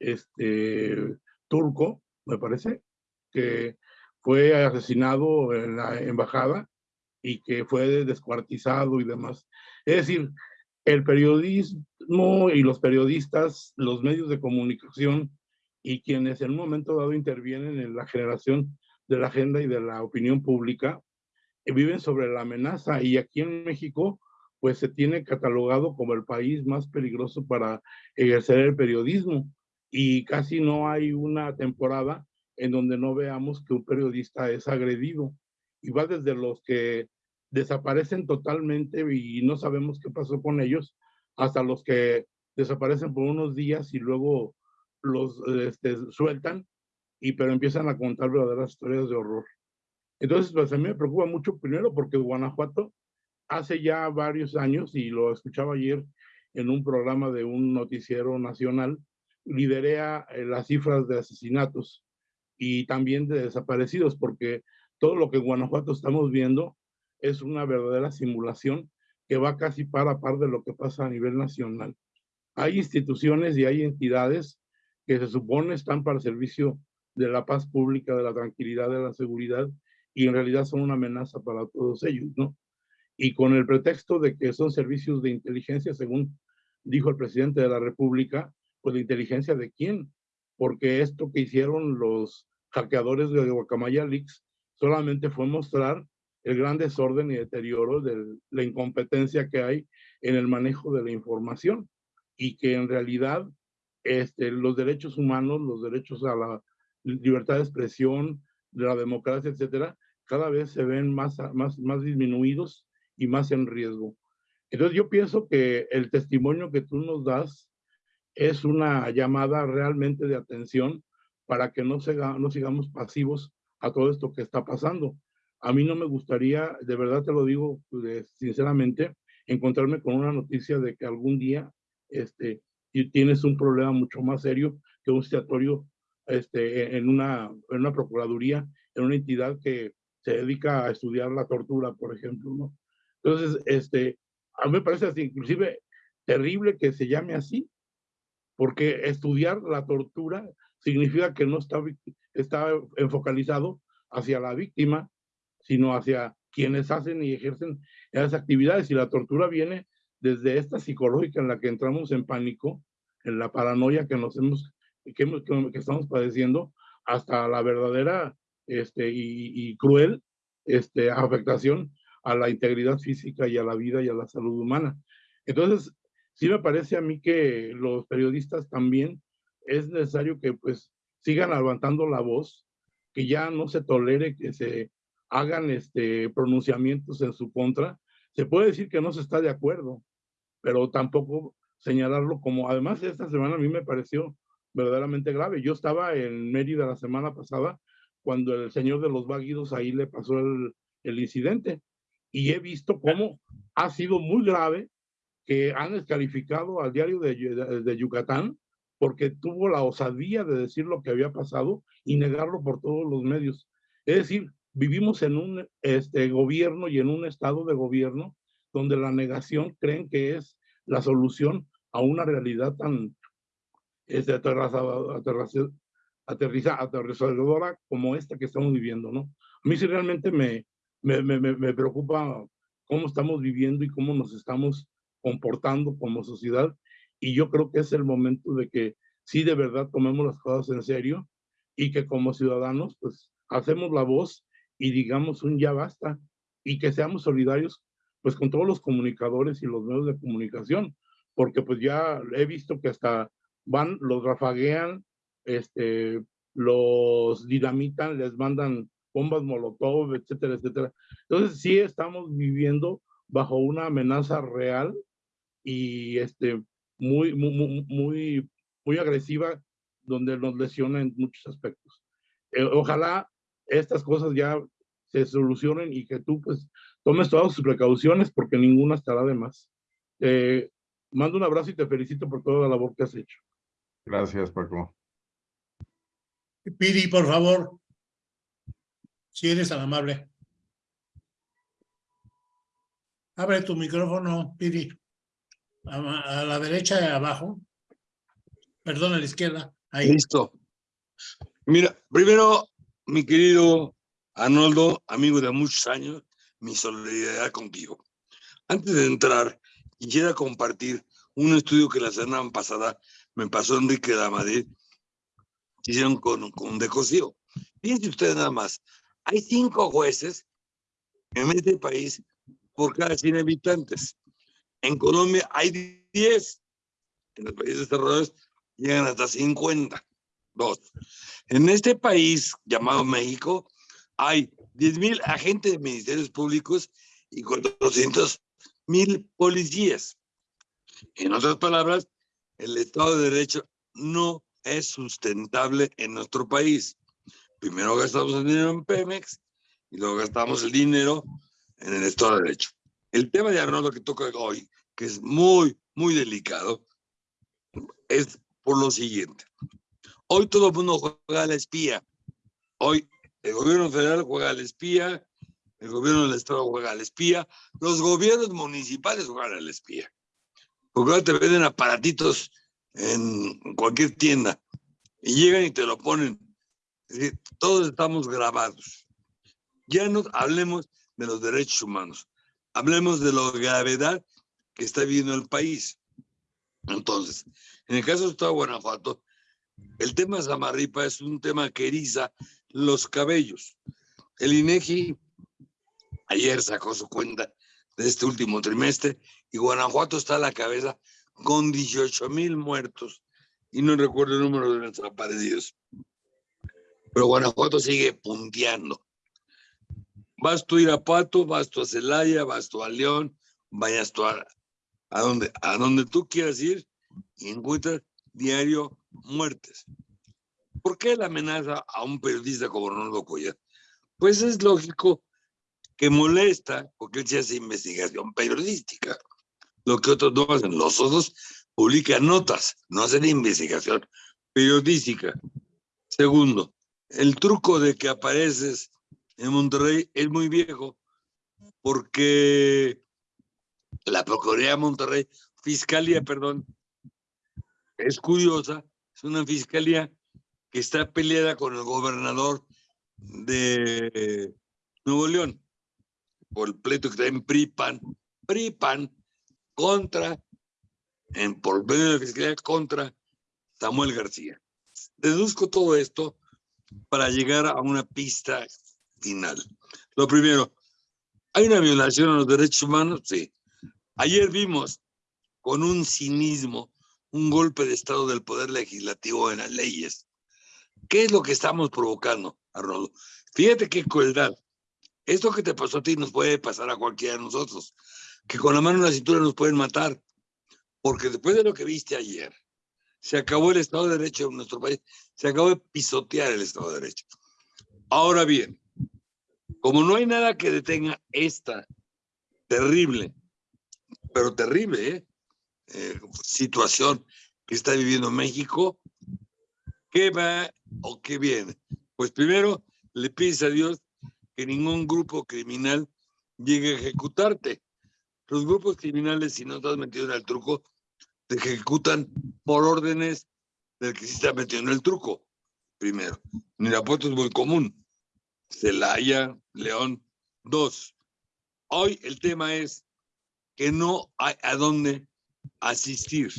este, turco, me parece, que fue asesinado en la embajada y que fue descuartizado y demás. Es decir, el periodismo y los periodistas, los medios de comunicación y quienes en un momento dado intervienen en la generación de la agenda y de la opinión pública, eh, viven sobre la amenaza y aquí en México pues se tiene catalogado como el país más peligroso para ejercer el periodismo y casi no hay una temporada en donde no veamos que un periodista es agredido y va desde los que desaparecen totalmente y no sabemos qué pasó con ellos, hasta los que desaparecen por unos días y luego los este, sueltan, y pero empiezan a contar verdaderas historias de horror. Entonces, pues a mí me preocupa mucho, primero porque Guanajuato hace ya varios años, y lo escuchaba ayer en un programa de un noticiero nacional, liderea eh, las cifras de asesinatos y también de desaparecidos, porque todo lo que en Guanajuato estamos viendo es una verdadera simulación que va casi par a par de lo que pasa a nivel nacional. Hay instituciones y hay entidades que se supone están para el servicio de la paz pública, de la tranquilidad, de la seguridad, y en realidad son una amenaza para todos ellos, ¿no? Y con el pretexto de que son servicios de inteligencia, según dijo el presidente de la República, pues de inteligencia de quién? Porque esto que hicieron los hackeadores de Guacamaya Leaks solamente fue mostrar el gran desorden y deterioro de la incompetencia que hay en el manejo de la información y que en realidad este, los derechos humanos, los derechos a la libertad de expresión, de la democracia, etcétera, cada vez se ven más, más, más disminuidos y más en riesgo. Entonces yo pienso que el testimonio que tú nos das es una llamada realmente de atención para que no, se, no sigamos pasivos a todo esto que está pasando. A mí no me gustaría, de verdad te lo digo pues, sinceramente, encontrarme con una noticia de que algún día este, tienes un problema mucho más serio que un citatorio este, en, una, en una procuraduría, en una entidad que se dedica a estudiar la tortura, por ejemplo, ¿no? Entonces, este, a mí me parece así, inclusive terrible que se llame así, porque estudiar la tortura significa que no está, está enfocalizado hacia la víctima, sino hacia quienes hacen y ejercen esas actividades. Y la tortura viene desde esta psicológica en la que entramos en pánico, en la paranoia que nos hemos, que, estamos padeciendo, hasta la verdadera este, y, cruel este, afectación a la integridad física y a la vida y a la salud humana. Entonces, sí me parece a mí que los periodistas también es necesario que pues sigan levantando la voz, que ya no se tolere que se hagan este, pronunciamientos en su contra, se puede decir que no se está de acuerdo, pero tampoco señalarlo como, además esta semana a mí me pareció verdaderamente grave. Yo estaba en Mérida la semana pasada cuando el señor de los váguidos ahí le pasó el, el incidente y he visto cómo ha sido muy grave que han descalificado al diario de, de, Yucatán porque tuvo la osadía de decir lo que había pasado y negarlo por todos los medios. Es decir, vivimos en un este, gobierno y en un estado de gobierno donde la negación creen que es la solución a una realidad tan este, aterrizadora como esta que estamos viviendo, ¿no? A mí sí realmente me, me, me, me preocupa cómo estamos viviendo y cómo nos estamos comportando como sociedad y yo creo que es el momento de que sí de verdad tomemos las cosas en serio y que como ciudadanos pues hacemos la voz y digamos un ya basta y que seamos solidarios pues con todos los comunicadores y los medios de comunicación, porque pues ya he visto que hasta van, los rafaguean, este, los dinamitan, les mandan bombas molotov, etcétera, etcétera. Entonces sí estamos viviendo bajo una amenaza real y este, muy, muy, muy, muy agresiva, donde nos lesiona en muchos aspectos. Eh, ojalá estas cosas ya se solucionen y que tú pues tomes todas sus precauciones porque ninguna estará de más. Eh, mando un abrazo y te felicito por toda la labor que has hecho. Gracias, Paco. Pidi, por favor. Si eres tan amable. Abre tu micrófono, Pidi. A, la derecha y abajo. Perdón, a la izquierda. Ahí. Listo. Mira, primero, mi querido Arnoldo, amigo de muchos años, mi solidaridad contigo. Antes de entrar, quisiera compartir un estudio que la semana pasada me pasó Enrique de Madrid, hicieron con, con Decosío. Fíjense ustedes nada más, hay cinco jueces en este país por cada 100 habitantes. En Colombia hay 10, en los países desarrollados llegan hasta 50. Dos. En este país llamado México hay 10 mil agentes de ministerios públicos y 400 mil policías. En otras palabras, el Estado de Derecho no es sustentable en nuestro país. Primero gastamos el dinero en Pemex y luego gastamos el dinero en el Estado de Derecho. El tema de Arnoldo que toca hoy, que es muy, muy delicado, es por lo siguiente. Hoy todo el mundo juega a la espía. Hoy el gobierno federal juega a la espía, el gobierno del estado juega a la espía, los gobiernos municipales juegan a la espía. Porque ahora te venden aparatitos en cualquier tienda y llegan y te lo ponen. Es decir, todos estamos grabados. Ya no hablemos de los derechos humanos, hablemos de la gravedad que está viviendo el país. Entonces, en el caso de Estado de Guanajuato, el tema Samarripa es un tema que eriza los cabellos. El INEGI ayer sacó su cuenta de este último trimestre y Guanajuato está a la cabeza con 18 mil muertos y no recuerdo el número de desaparecidos. Pero Guanajuato sigue punteando. Vas tú a Irapuato, vas tú a Celaya, vas tú a León, vayas tú a, a, donde, a donde tú quieras ir y encuentras diario muertes. ¿Por qué la amenaza a un periodista como Ronaldo Cuellar? Pues es lógico que molesta porque él se hace investigación periodística, lo que otros no hacen. Los otros publican notas, no hacen investigación periodística. Segundo, el truco de que apareces en Monterrey es muy viejo porque la Procuraduría de Monterrey, Fiscalía, perdón, es curiosa, es una fiscalía que está peleada con el gobernador de Nuevo León por el pleito que está en PRIPAN, PRIPAN contra, en, por medio de fiscalía contra Samuel García. Deduzco todo esto para llegar a una pista final. Lo primero, ¿hay una violación a los derechos humanos? Sí. Ayer vimos con un cinismo un golpe de estado del poder legislativo en las leyes. ¿Qué es lo que estamos provocando, Arnoldo? Fíjate qué crueldad. Esto que te pasó a ti nos puede pasar a cualquiera de nosotros, que con la mano en la cintura nos pueden matar, porque después de lo que viste ayer, se acabó el Estado de Derecho en nuestro país, se acabó de pisotear el Estado de Derecho. Ahora bien, como no hay nada que detenga esta terrible, pero terrible, ¿eh? Eh, situación que está viviendo México, ¿qué va o qué viene? Pues primero le pides a Dios que ningún grupo criminal llegue a ejecutarte. Los grupos criminales, si no estás metido en el truco, te ejecutan por órdenes del que sí está metido en el truco. Primero, Nirapuerto es muy común. Celaya, León, dos. Hoy el tema es que no hay a dónde asistir,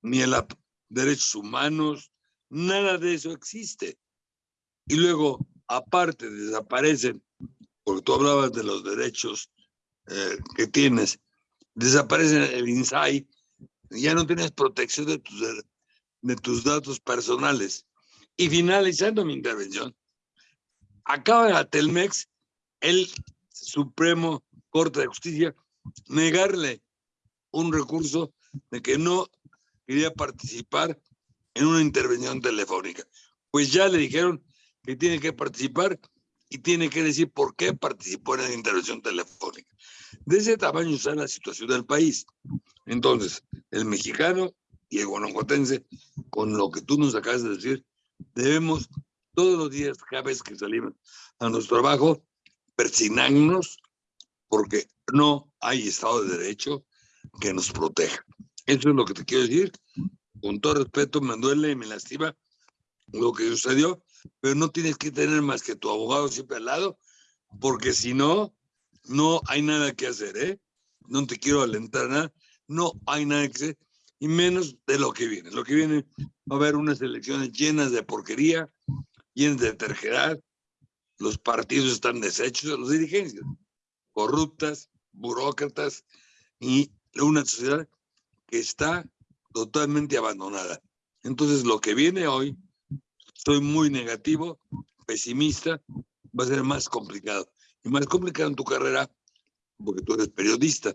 ni a los derechos humanos, nada de eso existe. Y luego, aparte, desaparecen, porque tú hablabas de los derechos eh, que tienes, desaparece el INSAI, ya no tienes protección de tus, de tus datos personales. Y finalizando mi intervención, acaba a Telmex el Supremo Corte de Justicia negarle un recurso de que no quería participar en una intervención telefónica. Pues ya le dijeron que tiene que participar y tiene que decir por qué participó en la intervención telefónica. De ese tamaño está la situación del país. Entonces, el mexicano y el guanajuatense, con lo que tú nos acabas de decir, debemos todos los días, cada vez que salimos a nuestro trabajo, persignarnos porque no hay Estado de Derecho que nos proteja. Eso es lo que te quiero decir. Con todo respeto, me duele y me lastima lo que sucedió, pero no tienes que tener más que tu abogado siempre al lado, porque si no, no hay nada que hacer, ¿eh? No te quiero alentar nada, no hay nada que hacer, y menos de lo que viene. Lo que viene va a haber unas elecciones llenas de porquería, llenas de terquedad, los partidos están deshechos, los dirigentes corruptas, burócratas y una sociedad que está totalmente abandonada. Entonces, lo que viene hoy, estoy muy negativo, pesimista, va a ser más complicado. Y más complicado en tu carrera, porque tú eres periodista,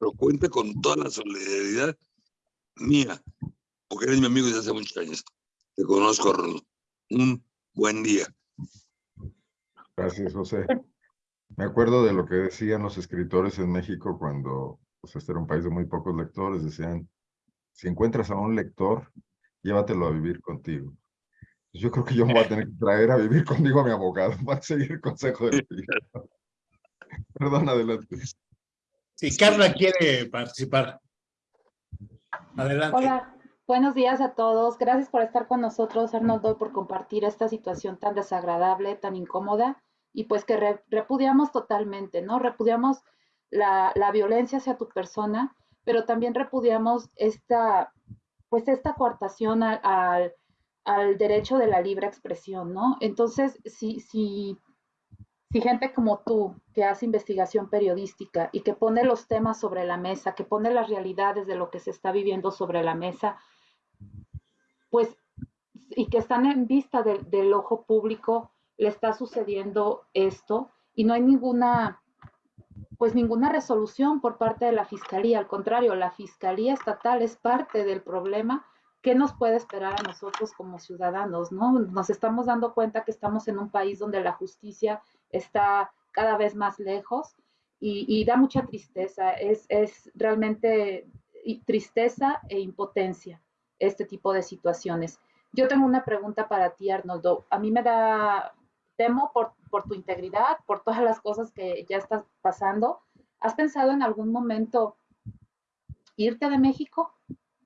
pero cuenta con toda la solidaridad mía, porque eres mi amigo desde hace muchos años. Te conozco, Arnoldo. Un buen día. Gracias, José. Me acuerdo de lo que decían los escritores en México cuando pues, este era un país de muy pocos lectores. Decían, si encuentras a un lector, llévatelo a vivir contigo. Yo creo que yo me voy a tener que traer a vivir conmigo a mi abogado para seguir el consejo de ti. Perdón, adelante. Sí, Carla quiere participar. Adelante. Hola, buenos días a todos. Gracias por estar con nosotros, Arnoldo, por compartir esta situación tan desagradable, tan incómoda y pues que repudiamos totalmente, ¿no? Repudiamos la, violencia hacia tu persona, pero también repudiamos esta, pues esta coartación al, al derecho de la libre expresión, ¿no? Entonces, si, si, si gente como tú, que hace investigación periodística y que pone los temas sobre la mesa, que pone las realidades de lo que se está viviendo sobre la mesa, pues, y que están en vista del ojo público, le está sucediendo esto y no hay ninguna, pues ninguna resolución por parte de la Fiscalía. Al contrario, la Fiscalía Estatal es parte del problema. ¿Qué nos puede esperar a nosotros como ciudadanos? ¿no? Nos estamos dando cuenta que estamos en un país donde la justicia está cada vez más lejos y, da mucha tristeza. Es, es realmente tristeza e impotencia este tipo de situaciones. Yo tengo una pregunta para ti, Arnoldo. A mí me da temo por, por tu integridad, por todas las cosas que ya estás pasando. ¿Has pensado en algún momento irte de México,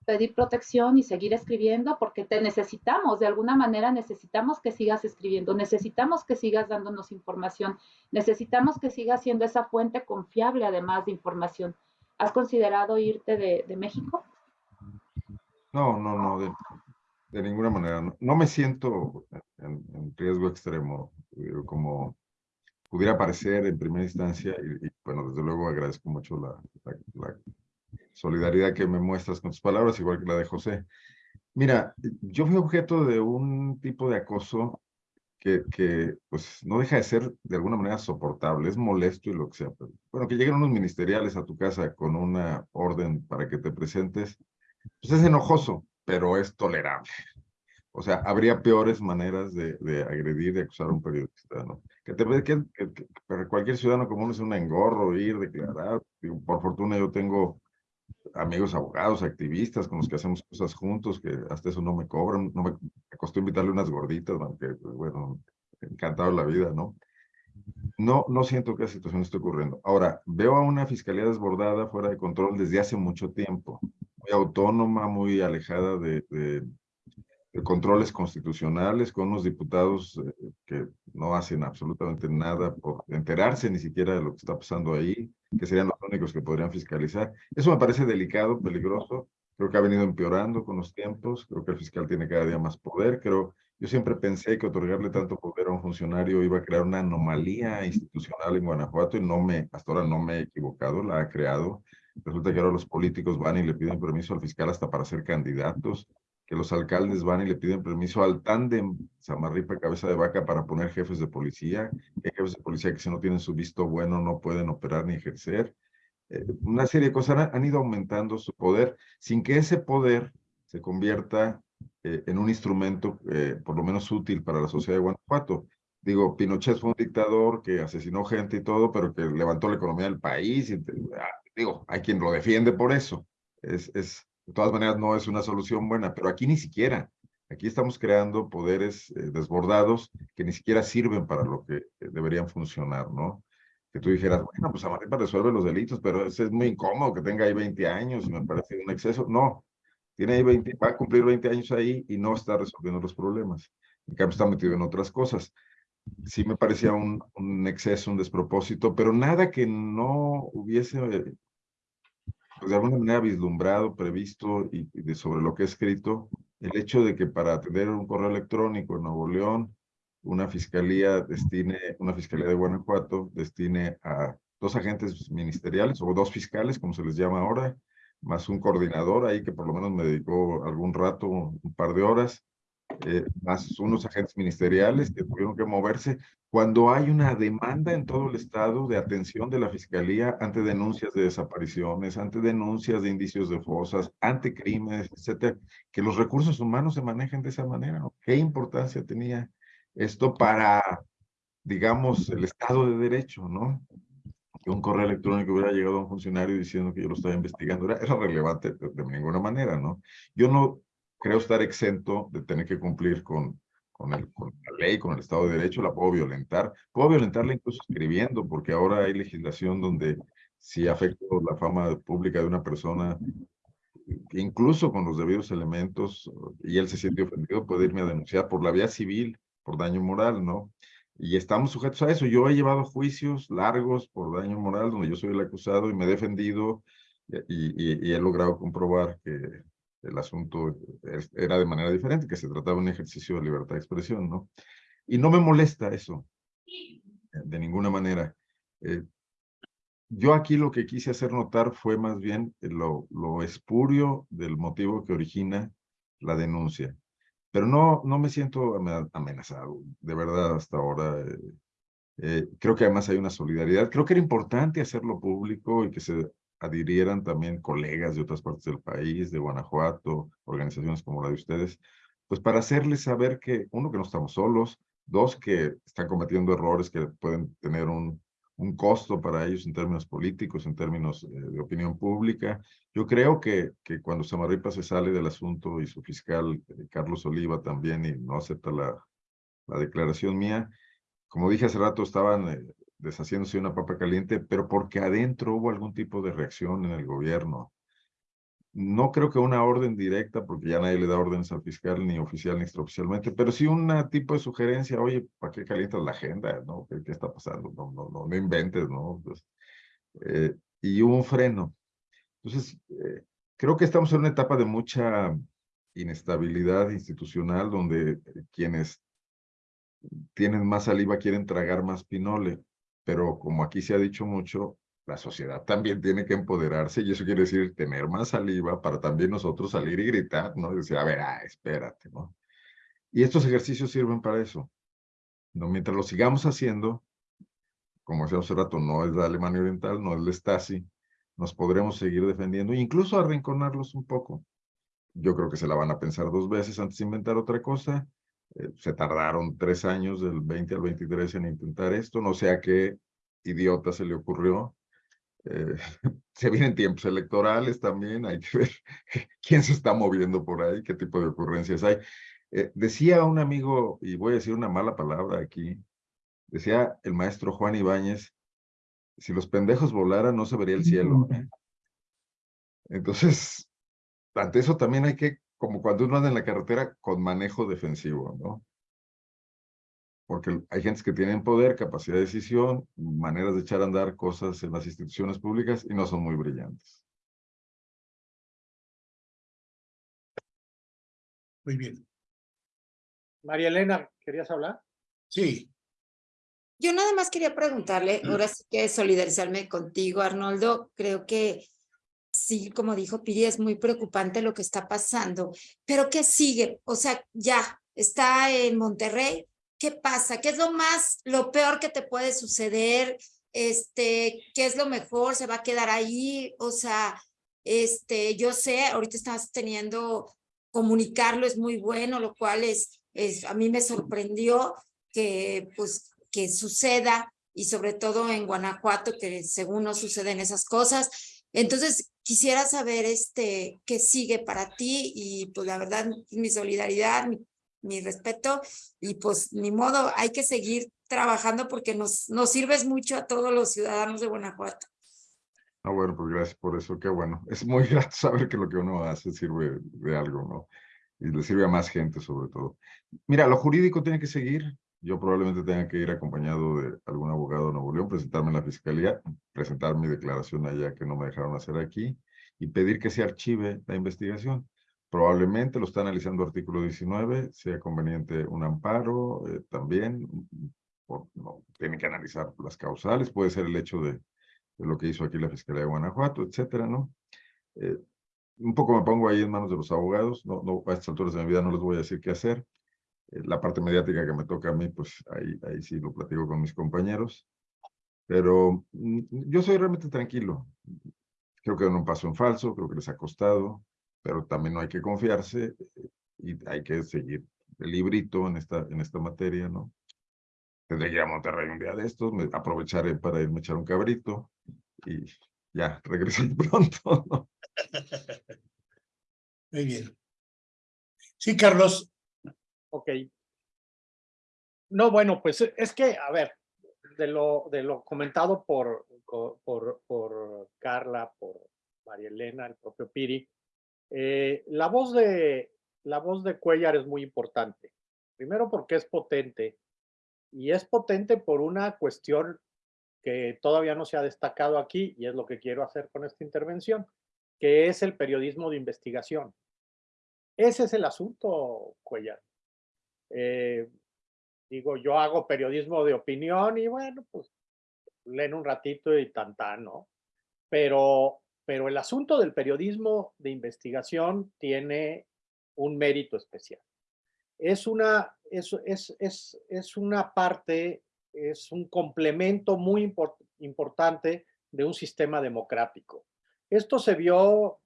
pedir protección y seguir escribiendo? Porque te necesitamos, de alguna manera necesitamos que sigas escribiendo, necesitamos que sigas dándonos información, necesitamos que sigas siendo esa fuente confiable además de información. ¿Has considerado irte de, México? No, no, no, de, ninguna manera. No, me siento en, riesgo extremo, como pudiera parecer en primera instancia, y, bueno, desde luego agradezco mucho la, solidaridad que me muestras con tus palabras, igual que la de José. Mira, yo fui objeto de un tipo de acoso que, que, pues no deja de ser de alguna manera soportable, es molesto y lo que sea. Pero, bueno, que lleguen unos ministeriales a tu casa con una orden para que te presentes, pues es enojoso, pero es tolerable. O sea, habría peores maneras de, de agredir, de acusar a un periodista, ¿no? Que, te, que, que, que cualquier ciudadano común es un engorro ir, declarar. por fortuna yo tengo amigos abogados, activistas con los que hacemos cosas juntos, que hasta eso no me cobran, no me, me costó invitarle unas gorditas, aunque, pues, bueno, encantado la vida, ¿no? No, no siento que la situación esté ocurriendo. Ahora, veo a una fiscalía desbordada, fuera de control desde hace mucho tiempo muy autónoma, muy alejada de, de, controles constitucionales, con unos diputados eh, que no hacen absolutamente nada por enterarse ni siquiera de lo que está pasando ahí, que serían los únicos que podrían fiscalizar. Eso me parece delicado, peligroso, Creo que ha venido empeorando con los tiempos, creo que el fiscal tiene cada día más poder, creo, yo siempre pensé que otorgarle tanto poder a un funcionario iba a crear una anomalía institucional en Guanajuato y no me, hasta ahora no me he equivocado, la ha creado. Resulta que ahora los políticos van y le piden permiso al fiscal hasta para ser candidatos, que los alcaldes van y le piden permiso al tándem Samarripa Cabeza de Vaca para poner jefes de policía, hay jefes de policía que si no tienen su visto bueno no pueden operar ni ejercer. Eh, una serie de cosas han, han, ido aumentando su poder sin que ese poder se convierta eh, en un instrumento eh, por lo menos útil para la sociedad de Guanajuato. Digo, Pinochet fue un dictador que asesinó gente y todo, pero que levantó la economía del país. Y, ah, digo, hay quien lo defiende por eso. Es, es, de todas maneras, no es una solución buena, pero aquí ni siquiera. Aquí estamos creando poderes eh, desbordados que ni siquiera sirven para lo que deberían funcionar, ¿no? Que tú dijeras, bueno, pues Amarripa resuelve los delitos, pero es, es muy incómodo que tenga ahí 20 años y me parece un exceso. No, tiene ahí 20, va a cumplir 20 años ahí y no está resolviendo los problemas. En cambio, está metido en otras cosas. Sí me parecía un, un exceso, un despropósito, pero nada que no hubiese, pues de alguna manera, vislumbrado, previsto y, y de sobre lo que he escrito, el hecho de que para atender un correo electrónico en Nuevo León, una fiscalía destine, una fiscalía de Guanajuato destine a dos agentes ministeriales o dos fiscales, como se les llama ahora, más un coordinador ahí que por lo menos me dedicó algún rato, un par de horas, eh, más unos agentes ministeriales que tuvieron que moverse. Cuando hay una demanda en todo el estado de atención de la fiscalía ante denuncias de desapariciones, ante denuncias de indicios de fosas, ante crímenes, etcétera, que los recursos humanos se manejen de esa manera, ¿no? ¿Qué importancia tenía esto para, digamos, el Estado de Derecho, ¿no? que un correo electrónico hubiera llegado a un funcionario diciendo que yo lo estaba investigando, era, era relevante de, ninguna manera, ¿no? Yo no creo estar exento de tener que cumplir con, con, el, con la ley, con el Estado de Derecho, la puedo violentar, puedo violentarla incluso escribiendo, porque ahora hay legislación donde si afecto la fama pública de una persona, incluso con los debidos elementos, y él se siente ofendido, puede irme a denunciar por la vía civil, por daño moral, ¿no? y estamos sujetos a eso. Yo he llevado juicios largos por daño moral donde yo soy el acusado y me he defendido y, y, he logrado comprobar que el asunto era de manera diferente, que se trataba de un ejercicio de libertad de expresión, ¿no? Y no me molesta eso, de ninguna manera. Eh, yo aquí lo que quise hacer notar fue más bien lo, lo espurio del motivo que origina la denuncia. Pero no, no me siento amenazado, de verdad, hasta ahora. Eh, eh, creo que además hay una solidaridad. Creo que era importante hacerlo público y que se adhirieran también colegas de otras partes del país, de Guanajuato, organizaciones como la de ustedes, pues para hacerles saber que, uno, que no estamos solos, dos, que están cometiendo errores que pueden tener un, un costo para ellos en términos políticos, en términos eh, de opinión pública. Yo creo que, que cuando Samarripa se sale del asunto y su fiscal, eh, Carlos Oliva, también, y no acepta la, la declaración mía, como dije hace rato, estaban eh, deshaciéndose una papa caliente, pero porque adentro hubo algún tipo de reacción en el gobierno no creo que una orden directa, porque ya nadie le da órdenes al fiscal, ni oficial ni extraoficialmente, pero sí un tipo de sugerencia, oye, ¿para qué calientas la agenda? ¿no? ¿Qué, está pasando? No, no, no, no inventes, ¿no? Pues, eh, y hubo un freno. Entonces, eh, creo que estamos en una etapa de mucha inestabilidad institucional, donde quienes tienen más saliva quieren tragar más pinole, pero como aquí se ha dicho mucho, la sociedad también tiene que empoderarse y eso quiere decir tener más saliva para también nosotros salir y gritar, ¿no? Y decir, a ver, ah, espérate, ¿no? Y estos ejercicios sirven para eso. ¿no? Mientras lo sigamos haciendo, como decía hace rato, no es la Alemania Oriental, no es la Stasi, nos podremos seguir defendiendo e incluso arrinconarlos un poco. Yo creo que se la van a pensar dos veces antes de inventar otra cosa. Eh, se tardaron tres años, del 20 al 23, en intentar esto. No sé a qué idiota se le ocurrió eh, se vienen tiempos electorales también, hay que ver quién se está moviendo por ahí, qué tipo de ocurrencias hay. Eh, decía un amigo, y voy a decir una mala palabra aquí, decía el maestro Juan Ibáñez, si los pendejos volaran no se vería el cielo. Entonces, ante eso también hay que, como cuando uno anda en la carretera, con manejo defensivo, ¿no? porque hay gente que tienen poder, capacidad de decisión, maneras de echar a andar cosas en las instituciones públicas y no son muy brillantes. Muy bien. María Elena, ¿querías hablar? Sí, Yo nada más quería preguntarle, Mm. ahora sí que solidarizarme contigo, Arnoldo. Creo que sí, como dijo Piri, es muy preocupante lo que está pasando. Pero ¿qué sigue? O sea, ya está en Monterrey. ¿Qué pasa? ¿Qué es lo más, lo peor que te puede suceder? Este, ¿qué es lo mejor? ¿Se va a quedar ahí? O sea, este, yo sé, ahorita estás teniendo, comunicarlo es muy bueno, lo cual es, es, a mí me sorprendió que, pues, que suceda y sobre todo en Guanajuato, que según no suceden esas cosas. Entonces, quisiera saber este, qué sigue para ti y pues la verdad, mi solidaridad, mi, mi respeto y pues ni modo, hay que seguir trabajando porque nos, nos sirves mucho a todos los ciudadanos de Guanajuato. No, bueno, pues gracias por eso, qué bueno. Es muy grato saber que lo que uno hace sirve de algo, ¿no? Y le sirve a más gente sobre todo. Mira, lo jurídico tiene que seguir. Yo probablemente tenga que ir acompañado de algún abogado de Nuevo León, presentarme en la fiscalía, presentar mi declaración allá que no me dejaron hacer aquí y pedir que se archive la investigación. Probablemente lo está analizando artículo 19, sea conveniente un amparo eh, también. Por, tienen que analizar las causales, puede ser el hecho de, de lo que hizo aquí la Fiscalía de Guanajuato, etcétera, ¿no? Eh, un poco me pongo ahí en manos de los abogados, no, no, a estas alturas de mi vida no les voy a decir qué hacer. La parte mediática que me toca a mí, pues ahí, ahí sí lo platico con mis compañeros. Pero mm, yo soy realmente tranquilo. Creo que no un paso en falso, creo que les ha costado, pero también no hay que confiarse y hay que seguir el librito en esta, en esta materia, ¿no? Tendré que ir a Monterrey un día de estos, me aprovecharé para irme a echar un cabrito y ya, regresar pronto, ¿no? muy bien. Sí, Carlos, Ok. No, bueno, pues e- es que, a ver, de lo, de lo comentado por, por, por Carla, por María Elena, el propio Piri, eh, la, voz de, la voz de Cuellar es muy importante. Primero porque es potente y es potente por una cuestión que todavía no se ha destacado aquí y es lo que quiero hacer con esta intervención, que es el periodismo de investigación. Ese es el asunto, Cuellar. Eh, digo, yo hago periodismo de opinión y bueno, pues leen un ratito y tan tan, ¿no? Pero, pero el asunto del periodismo de investigación tiene un mérito especial. Es una, es, es, es, es una parte, es un complemento muy import- importante de un sistema democrático. Esto se vio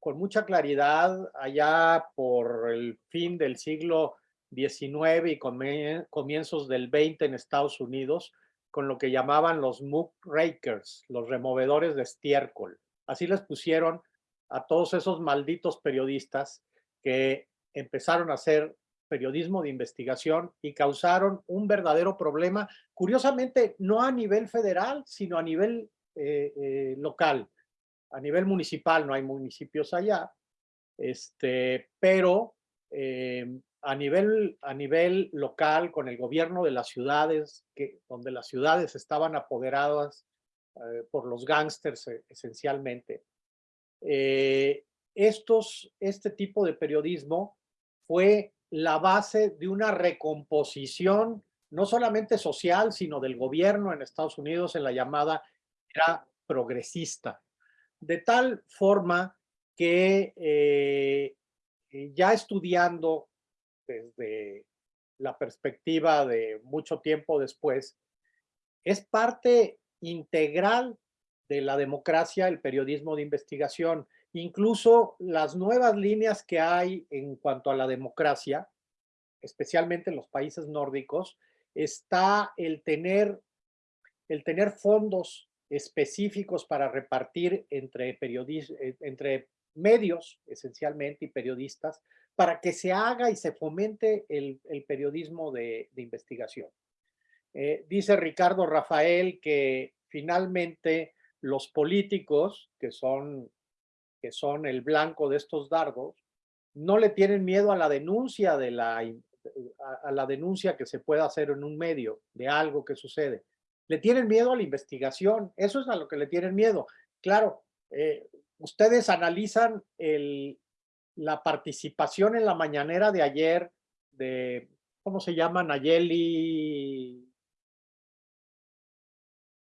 con mucha claridad allá por el fin del siglo 19 y comie- comienzos del 20 en Estados Unidos, con lo que llamaban los muckrakers, los removedores de estiércol. Así les pusieron a todos esos malditos periodistas que empezaron a hacer periodismo de investigación y causaron un verdadero problema, curiosamente, no a nivel federal, sino a nivel eh, eh, local, a nivel municipal, no hay municipios allá, este, pero eh, a nivel, a nivel local, con el gobierno de las ciudades, donde las ciudades estaban apoderadas eh, por los gángsters eh, esencialmente. Eh, estos, este tipo de periodismo fue la base de una recomposición, no solamente social, sino del gobierno en Estados Unidos en la llamada era progresista. De tal forma que eh, ya estudiando desde la perspectiva de mucho tiempo después, es parte integral de la democracia el periodismo de investigación. Incluso las nuevas líneas que hay en cuanto a la democracia, especialmente en los países nórdicos, está el tener, el tener fondos específicos para repartir entre, periodis, entre medios, esencialmente, y periodistas, para que se haga y se fomente el, periodismo de, investigación. Eh, dice Ricardo Rafael que finalmente los políticos, que son, que son el blanco de estos dardos, no le tienen miedo a la denuncia de la, a la denuncia que se pueda hacer en un medio de algo que sucede. Le tienen miedo a la investigación, eso es a lo que le tienen miedo. Claro, eh, ustedes analizan el, la participación en la mañanera de ayer de, ¿cómo se llama? Nayeli.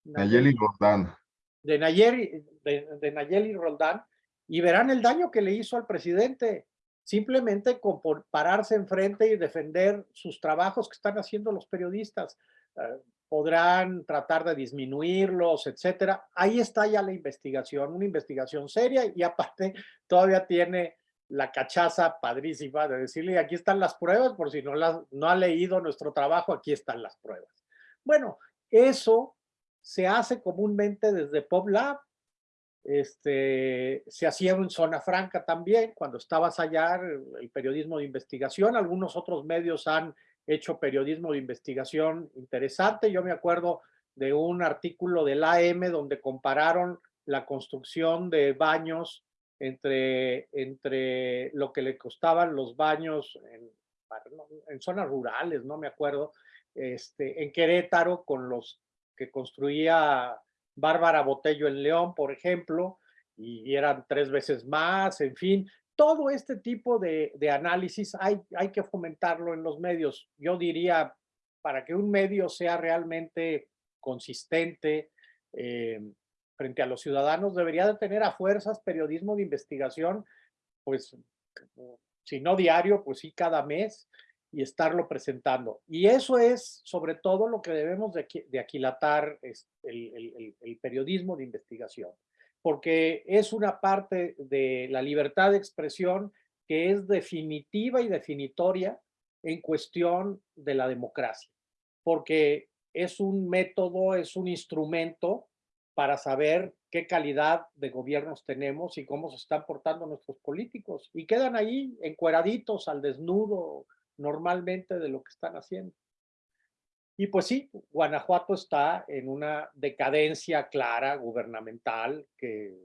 Nayeli Roldán. De Nayeli, de, de Nayeli Roldán, y verán el daño que le hizo al presidente, simplemente con por pararse enfrente y defender sus trabajos que están haciendo los periodistas. Eh, podrán tratar de disminuirlos, etcétera. Ahí está ya la investigación, una investigación seria y aparte todavía tiene la cachaza padrísima de decirle aquí están las pruebas, por si no, las, no ha leído nuestro trabajo, aquí están las pruebas. Bueno, eso se hace comúnmente desde PopLab, este, se hacía en Zona Franca también, cuando estabas allá, el periodismo de investigación, algunos otros medios han hecho periodismo de investigación interesante. Yo me acuerdo de un artículo del AM donde compararon la construcción de baños entre, entre lo que le costaban los baños en, zonas rurales, no me acuerdo, este, en Querétaro con los que construía Bárbara Botello en León, por ejemplo, y eran tres veces más, en fin, todo este tipo de, de, análisis hay, hay que fomentarlo en los medios. Yo diría, para que un medio sea realmente consistente eh, frente a los ciudadanos, debería de tener a fuerzas periodismo de investigación, pues, si no diario, pues sí cada mes, y estarlo presentando. Y eso es sobre todo lo que debemos de, aquilatar es el periodismo de investigación porque es una parte de la libertad de expresión que es definitiva y definitoria en cuestión de la democracia, porque es un método, es un instrumento para saber qué calidad de gobiernos tenemos y cómo se están portando nuestros políticos. Y quedan ahí encueraditos al desnudo normalmente de lo que están haciendo. Y pues sí, Guanajuato está en una decadencia clara gubernamental que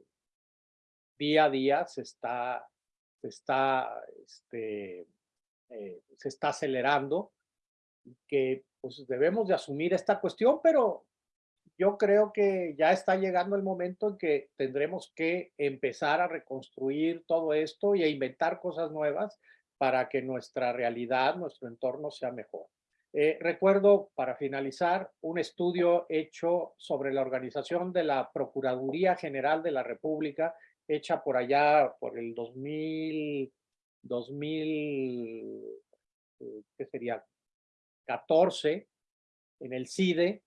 día a día se está, se está, este, eh, se está acelerando que pues debemos de asumir esta cuestión, pero yo creo que ya está llegando el momento en que tendremos que empezar a reconstruir todo esto y a inventar cosas nuevas para que nuestra realidad, nuestro entorno sea mejor. Eh, recuerdo, para finalizar, un estudio hecho sobre la organización de la Procuraduría General de la República, hecha por allá por el 2000, 2000 eh, ¿qué sería? 14, en el CIDE,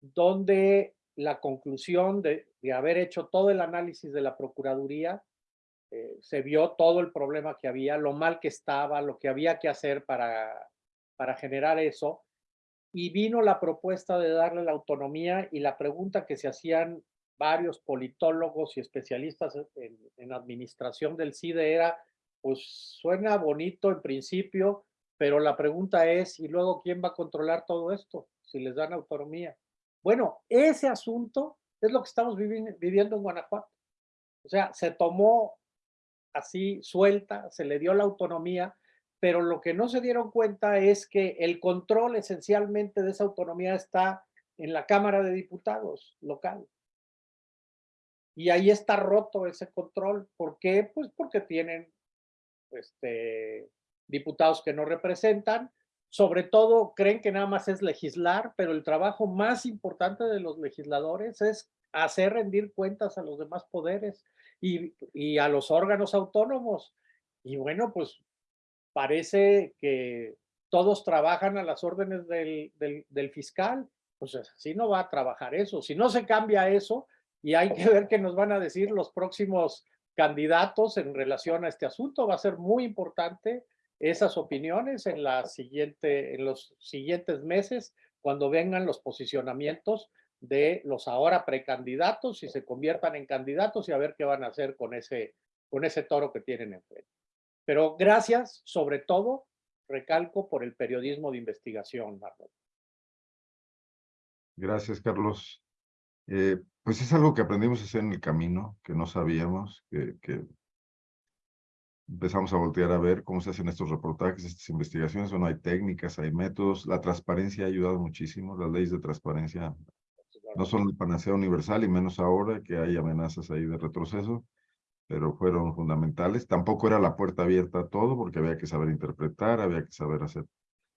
donde la conclusión de, haber hecho todo el análisis de la Procuraduría, eh, se vio todo el problema que había, lo mal que estaba, lo que había que hacer para para generar eso. Y vino la propuesta de darle la autonomía y la pregunta que se hacían varios politólogos y especialistas en, en administración del CIDE era, pues suena bonito en principio, pero la pregunta es, ¿y luego quién va a controlar todo esto si les dan autonomía? Bueno, ese asunto es lo que estamos viviendo en Guanajuato. O sea, se tomó así suelta, se le dio la autonomía, pero lo que no se dieron cuenta es que el control esencialmente de esa autonomía está en la Cámara de Diputados local. Y ahí está roto ese control. ¿Por qué? Pues porque tienen este, diputados que no representan. Sobre todo creen que nada más es legislar, pero el trabajo más importante de los legisladores es hacer rendir cuentas a los demás poderes y, y a los órganos autónomos. Y bueno, pues parece que todos trabajan a las órdenes del, del, fiscal, pues así no va a trabajar eso. Si no se cambia eso, y hay que ver qué nos van a decir los próximos candidatos en relación a este asunto, va a ser muy importante esas opiniones en, la siguiente, en los siguientes meses, cuando vengan los posicionamientos de los ahora precandidatos y se conviertan en candidatos y a ver qué van a hacer con ese, con ese toro que tienen enfrente. Pero gracias, sobre todo, recalco, por el periodismo de investigación, Marlon. Gracias, Carlos. Eh, pues es algo que aprendimos a hacer en el camino, que no sabíamos, que, que, empezamos a voltear a ver cómo se hacen estos reportajes, estas investigaciones, no hay técnicas, hay métodos, la transparencia ha ayudado muchísimo, las leyes de transparencia no son el panacea universal y menos ahora que hay amenazas ahí de retroceso, pero fueron fundamentales. Tampoco era la puerta abierta a todo, porque había que saber interpretar, había que saber hacer.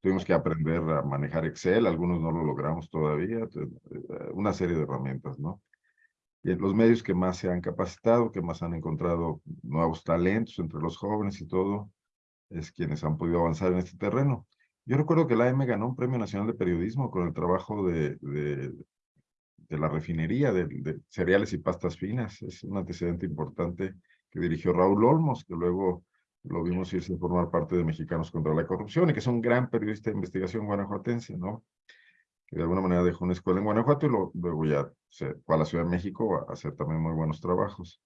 Tuvimos que aprender a manejar Excel, algunos no lo logramos todavía, eh, una serie de herramientas, ¿no? Y los medios que más se han capacitado, que más han encontrado nuevos talentos entre los jóvenes y todo, es quienes han podido avanzar en este terreno. Yo recuerdo que la AM ganó un Premio Nacional de Periodismo con el trabajo de, de, de la refinería de, de, cereales y pastas finas. Es un antecedente importante que dirigió Raúl Olmos, que luego lo vimos irse a formar parte de Mexicanos contra la Corrupción y que es un gran periodista de investigación guanajuatense, ¿no? Que de alguna manera dejó una escuela en Guanajuato y lo, luego ya se fue a la Ciudad de México a hacer también muy buenos trabajos.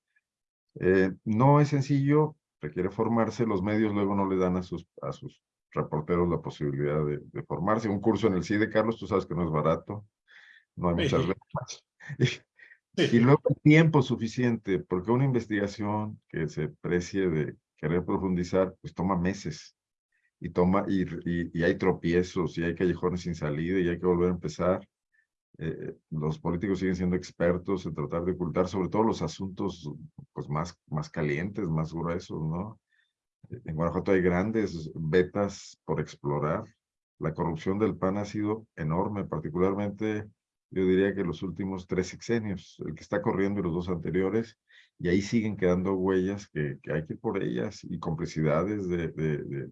Eh, no es sencillo, requiere formarse, los medios luego no le dan a sus, a sus reporteros la posibilidad de, de formarse. Un curso en el CIDE, Carlos, tú sabes que no es barato, no hay muchas. Y, luego tiempo suficiente, porque una investigación que se precie de querer profundizar, pues toma meses. Y, toma, y, y, y, hay tropiezos, y hay callejones sin salida, y hay que volver a empezar. Eh, los políticos siguen siendo expertos en tratar de ocultar sobre todo los asuntos pues, más, más calientes, más gruesos, ¿no? En Guanajuato hay grandes vetas por explorar. La corrupción del PAN ha sido enorme, particularmente yo diría que los últimos tres sexenios, el que está corriendo y los dos anteriores, y ahí siguen quedando huellas que, que hay que ir por ellas y complicidades de, de, de,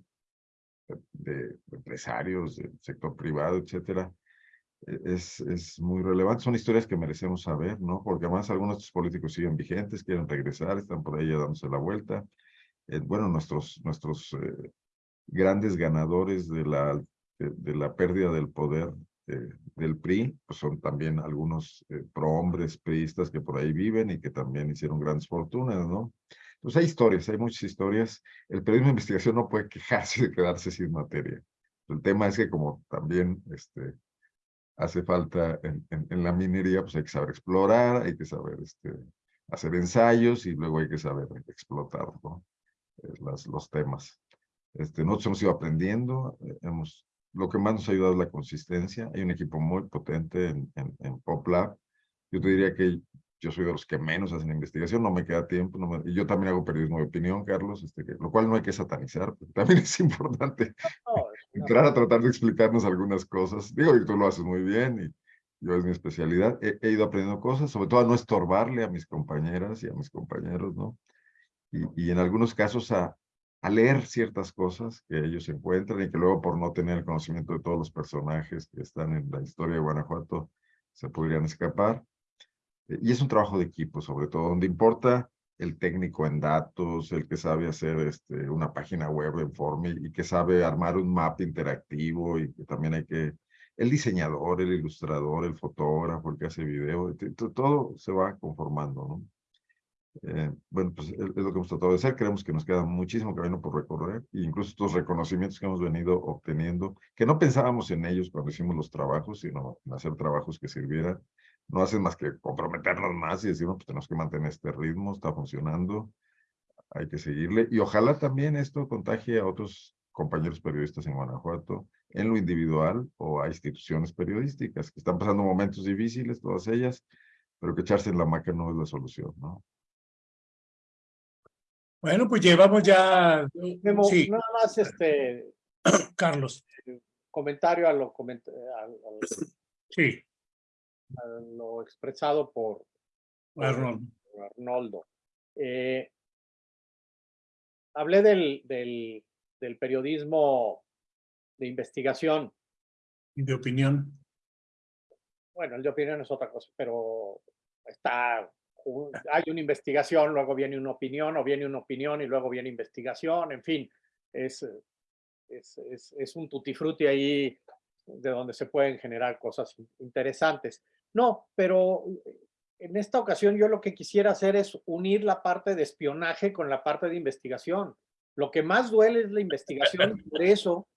de empresarios, del sector privado, etcétera. Es, es muy relevante, son historias que merecemos saber, ¿no? Porque además algunos de estos políticos siguen vigentes, quieren regresar, están por ahí ya dándose la vuelta. Eh, bueno, nuestros, nuestros eh, grandes ganadores de la, de, de, la pérdida del poder eh, del PRI, pues son también algunos eh, prohombres priistas que por ahí viven y que también hicieron grandes fortunas, ¿no? Entonces hay historias, hay muchas historias. El periodismo de investigación no puede quejarse de quedarse sin materia. El tema es que como también este, hace falta en, la minería, pues hay que saber explorar, hay que saber este, hacer ensayos y luego hay que saber explotar Las, los temas. Este, nosotros hemos ido aprendiendo, eh, hemos lo que más nos ha ayudado es la consistencia. Hay un equipo muy potente en, en, en. Yo te diría que yo soy de los que menos hacen investigación, no me queda tiempo. No me, y yo también hago periodismo de opinión, Carlos, este, que, lo cual no hay que satanizar. También es importante no, no, entrar a tratar de explicarnos algunas cosas. Digo que tú lo haces muy bien y yo es mi especialidad. He, he, ido aprendiendo cosas, sobre todo a no estorbarle a mis compañeras y a mis compañeros, ¿no? Y, y en algunos casos a, a leer ciertas cosas que ellos encuentran y que luego por no tener el conocimiento de todos los personajes que están en la historia de Guanajuato se podrían escapar. Y es un trabajo de equipo, sobre todo, donde importa el técnico en datos, el que sabe hacer este, una página web en forma y, que sabe armar un mapa interactivo y que también hay que, el diseñador, el ilustrador, el fotógrafo, el que hace video, todo se va conformando, ¿no? Eh, bueno, pues es, es, lo que hemos tratado de hacer. Creemos que nos queda muchísimo camino por recorrer, e incluso estos reconocimientos que hemos venido obteniendo, que no pensábamos en ellos cuando hicimos los trabajos, sino en hacer trabajos que sirvieran. No hacen más que comprometernos más y decir, no, pues tenemos que mantener este ritmo, está funcionando, hay que seguirle. Y ojalá también esto contagie a otros compañeros periodistas en Guanajuato, en lo individual o a instituciones periodísticas que están pasando momentos difíciles, todas ellas, pero que echarse en la maca no es la solución, ¿no? Bueno, pues llevamos ya. Memo, sí. Nada más este. Carlos. Comentario a lo, coment a, a, sí. Lo expresado por, Arnoldo. Eh, hablé del, del, del periodismo de investigación. Y de opinión. Bueno, el de opinión es otra cosa, pero está hay una investigación, luego viene una opinión, o viene una opinión y luego viene investigación, en fin, es, es, es, es un tutti frutti ahí de donde se pueden generar cosas interesantes. No, pero en esta ocasión yo lo que quisiera hacer es unir la parte de espionaje con la parte de investigación. Lo que más duele es la investigación por eso,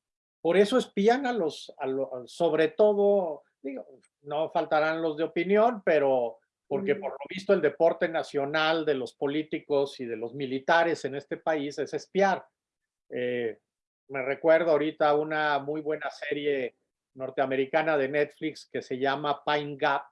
por eso espían a los, a los sobre todo, digo, no faltarán los de opinión, pero porque por lo visto el deporte nacional de los políticos y de los militares en este país es espiar. Eh, me recuerdo ahorita una muy buena serie norteamericana de Netflix que se llama Pine Gap,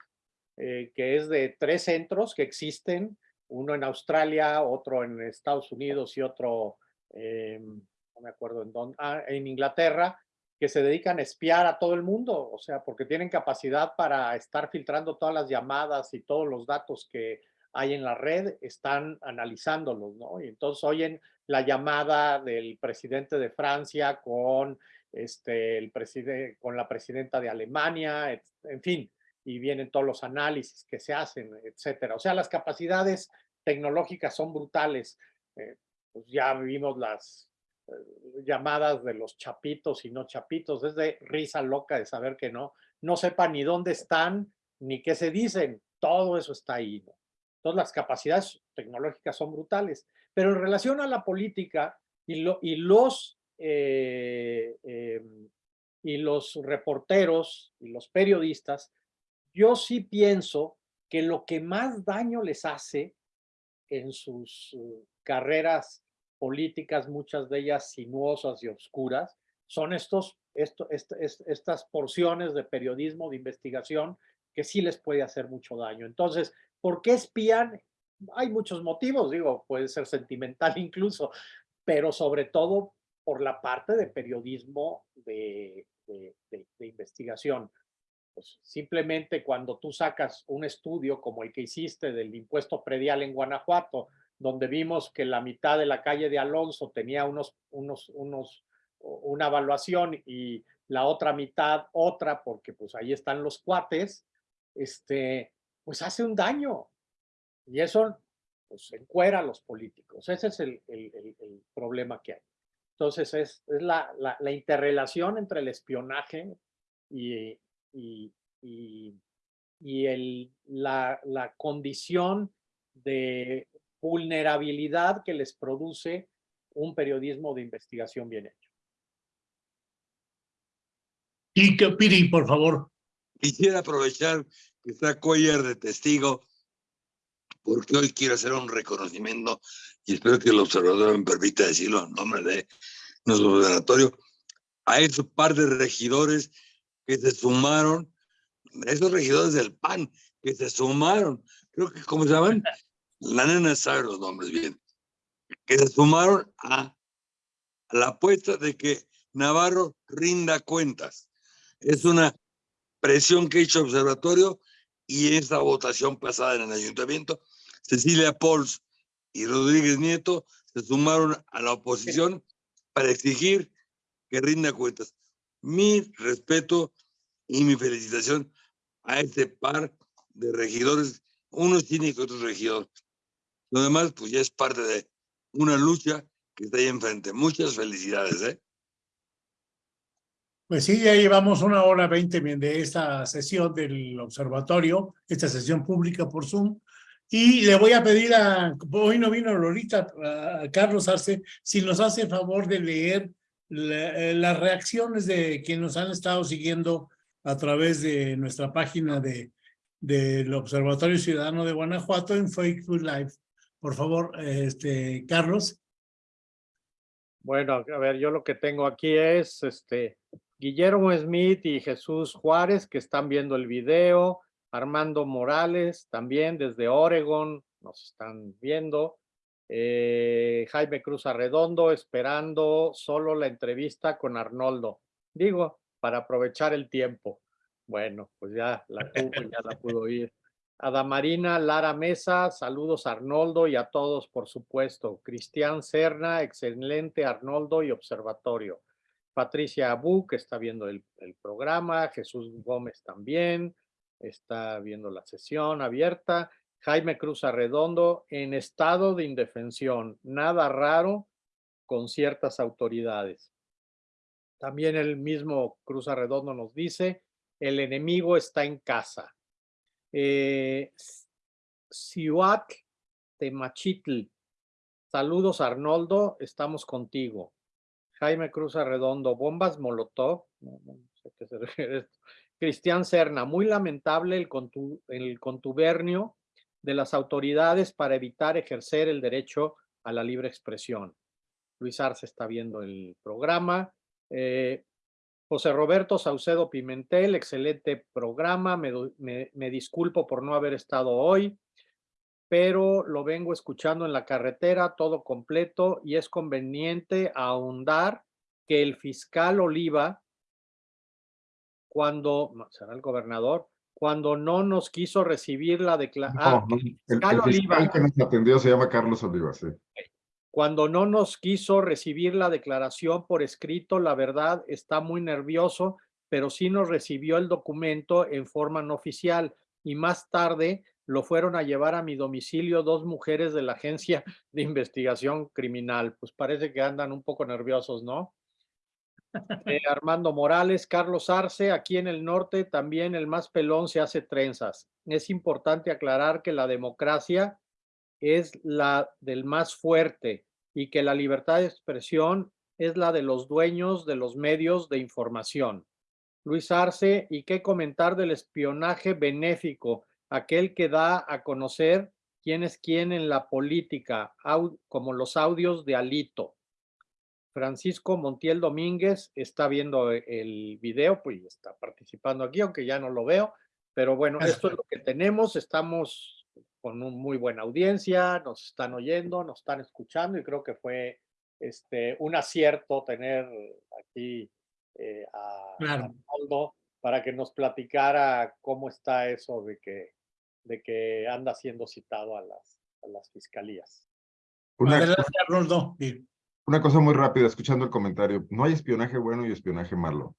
eh, que es de tres centros que existen, uno en Australia, otro en Estados Unidos y otro, eh, no me acuerdo en dónde, ah, en Inglaterra, que se dedican a espiar a todo el mundo, o sea, porque tienen capacidad para estar filtrando todas las llamadas y todos los datos que hay en la red, están analizándolos, ¿no? Y entonces oyen la llamada del presidente de Francia con, este, el presidente, con la presidenta de Alemania, en fin, y vienen todos los análisis que se hacen, etcétera. O sea, las capacidades tecnológicas son brutales. Eh, pues ya vimos las eh, llamadas de los chapitos y no chapitos. Es de risa loca de saber que no, no sepa ni dónde están ni qué se dicen. Todo eso está ahí. ¿no? Entonces, las capacidades tecnológicas son brutales. Pero en relación a la política y los eh, em, y los reporteros y los periodistas yo sí pienso que lo que más daño les hace en sus uh, carreras políticas, muchas de ellas sinuosas y oscuras, son estos, esto, estas porciones de periodismo, de investigación, que sí les puede hacer mucho daño. Entonces, ¿por qué espían? Hay muchos motivos, digo, puede ser sentimental incluso, pero sobre todo por la parte de periodismo de investigación. Pues simplemente cuando tú sacas un estudio como el que hiciste del impuesto predial en Guanajuato, donde vimos que la mitad de la calle de Alonso tenía unos, unos, unos, una evaluación y la otra mitad otra, porque pues ahí están los cuates, este, pues hace un daño. Y eso pues encuera a los políticos. Ese es el, el, el, problema que hay. Entonces es, es la, la, la, interrelación entre el espionaje y, y, y, el, la, la condición de vulnerabilidad que les produce un periodismo de investigación bien hecho. Y que Piri, por favor. Quisiera aprovechar que está Coyer de testigo, porque hoy quiero hacer un reconocimiento y espero que el observador me permita decirlo en nombre de nuestro observatorio, a esos par de regidores que se sumaron, esos regidores del PAN que se sumaron, creo que, ¿cómo se llaman? La nena sabe los nombres bien, que se sumaron a, la apuesta de que Navarro rinda cuentas. Es una presión que ha hecho Observatorio y esta votación pasada en el ayuntamiento, Cecilia Pols y Rodríguez Nieto se sumaron a la oposición para exigir que rinda cuentas mi respeto y mi felicitación a este par de regidores, uno es cínico otro regidor. Lo demás, pues ya es parte de una lucha que está ahí enfrente. Muchas felicidades, ¿eh? Pues sí, ya llevamos una hora veinte de esta sesión del observatorio, esta sesión pública por Zoom, y le voy a pedir a, hoy no vino Lolita, Carlos Arce, si nos hace el favor de leer eh, las reacciones de quienes han estado siguiendo a través de nuestra página de del Observatorio Ciudadano de Guanajuato en Facebook Live. Por favor, este, Carlos. Bueno, a ver, yo lo que tengo aquí es este Guillermo Smith y Jesús Juárez que están viendo el video, Armando Morales también desde Oregon nos están viendo, eh, Jaime Cruz Arredondo esperando solo la entrevista con Arnoldo. Digo, para aprovechar el tiempo. Bueno, pues ya la tuvo, ya la pudo oír. Adamarina Lara Mesa, saludos Arnoldo y a todos, por supuesto. Cristian Serna, excelente Arnoldo y observatorio. Patricia Abu, que está viendo el programa. Jesús Gómez también está viendo la sesión abierta. Jaime Cruz Arredondo en estado de indefensión, nada raro con ciertas autoridades. También el mismo Cruz Arredondo nos dice, el enemigo está en casa. Eh, Temachitl, saludos Arnoldo, estamos contigo. Jaime Cruz Arredondo, bombas Molotov, no, sé qué se refiere esto. Cristian Serna, muy lamentable el, contubernio de las autoridades para evitar ejercer el derecho a la libre expresión. Luis Arce está viendo el programa. Eh, José Roberto Saucedo Pimentel, excelente programa. Me, disculpo por no haber estado hoy, pero lo vengo escuchando en la carretera todo completo y es conveniente ahondar que el fiscal Oliva, cuando, será el gobernador, cuando no nos quiso recibir la declaración. No, no, el, que nos atendió se llama Carlos Oliva, sí. Cuando no nos quiso recibir la declaración por escrito, la verdad está muy nervioso, pero sí nos recibió el documento en forma no oficial y más tarde lo fueron a llevar a mi domicilio dos mujeres de la Agencia de Investigación Criminal. Pues parece que andan un poco nerviosos, ¿no? Eh, Armando Morales, Carlos Arce, aquí en el norte también el más pelón se hace trenzas. Es importante aclarar que la democracia es la del más fuerte y que la libertad de expresión es la de los dueños de los medios de información. Luis Arce, ¿y qué comentar del espionaje benéfico? Aquel que da a conocer quién es quién en la política, como los audios de Alito. Francisco Montiel Domínguez está viendo el video, pues está participando aquí, aunque ya no lo veo, pero bueno, esto es lo que tenemos, estamos con una muy buena audiencia, nos están oyendo, nos están escuchando y creo que fue este, un acierto tener aquí eh, a, Claro. Arnoldo para que nos platicara cómo está eso de que, de que anda siendo citado a las, a las fiscalías. Una, Adelante, Arnoldo. Sí. Una cosa muy rápida, escuchando el comentario. No hay espionaje bueno y espionaje malo.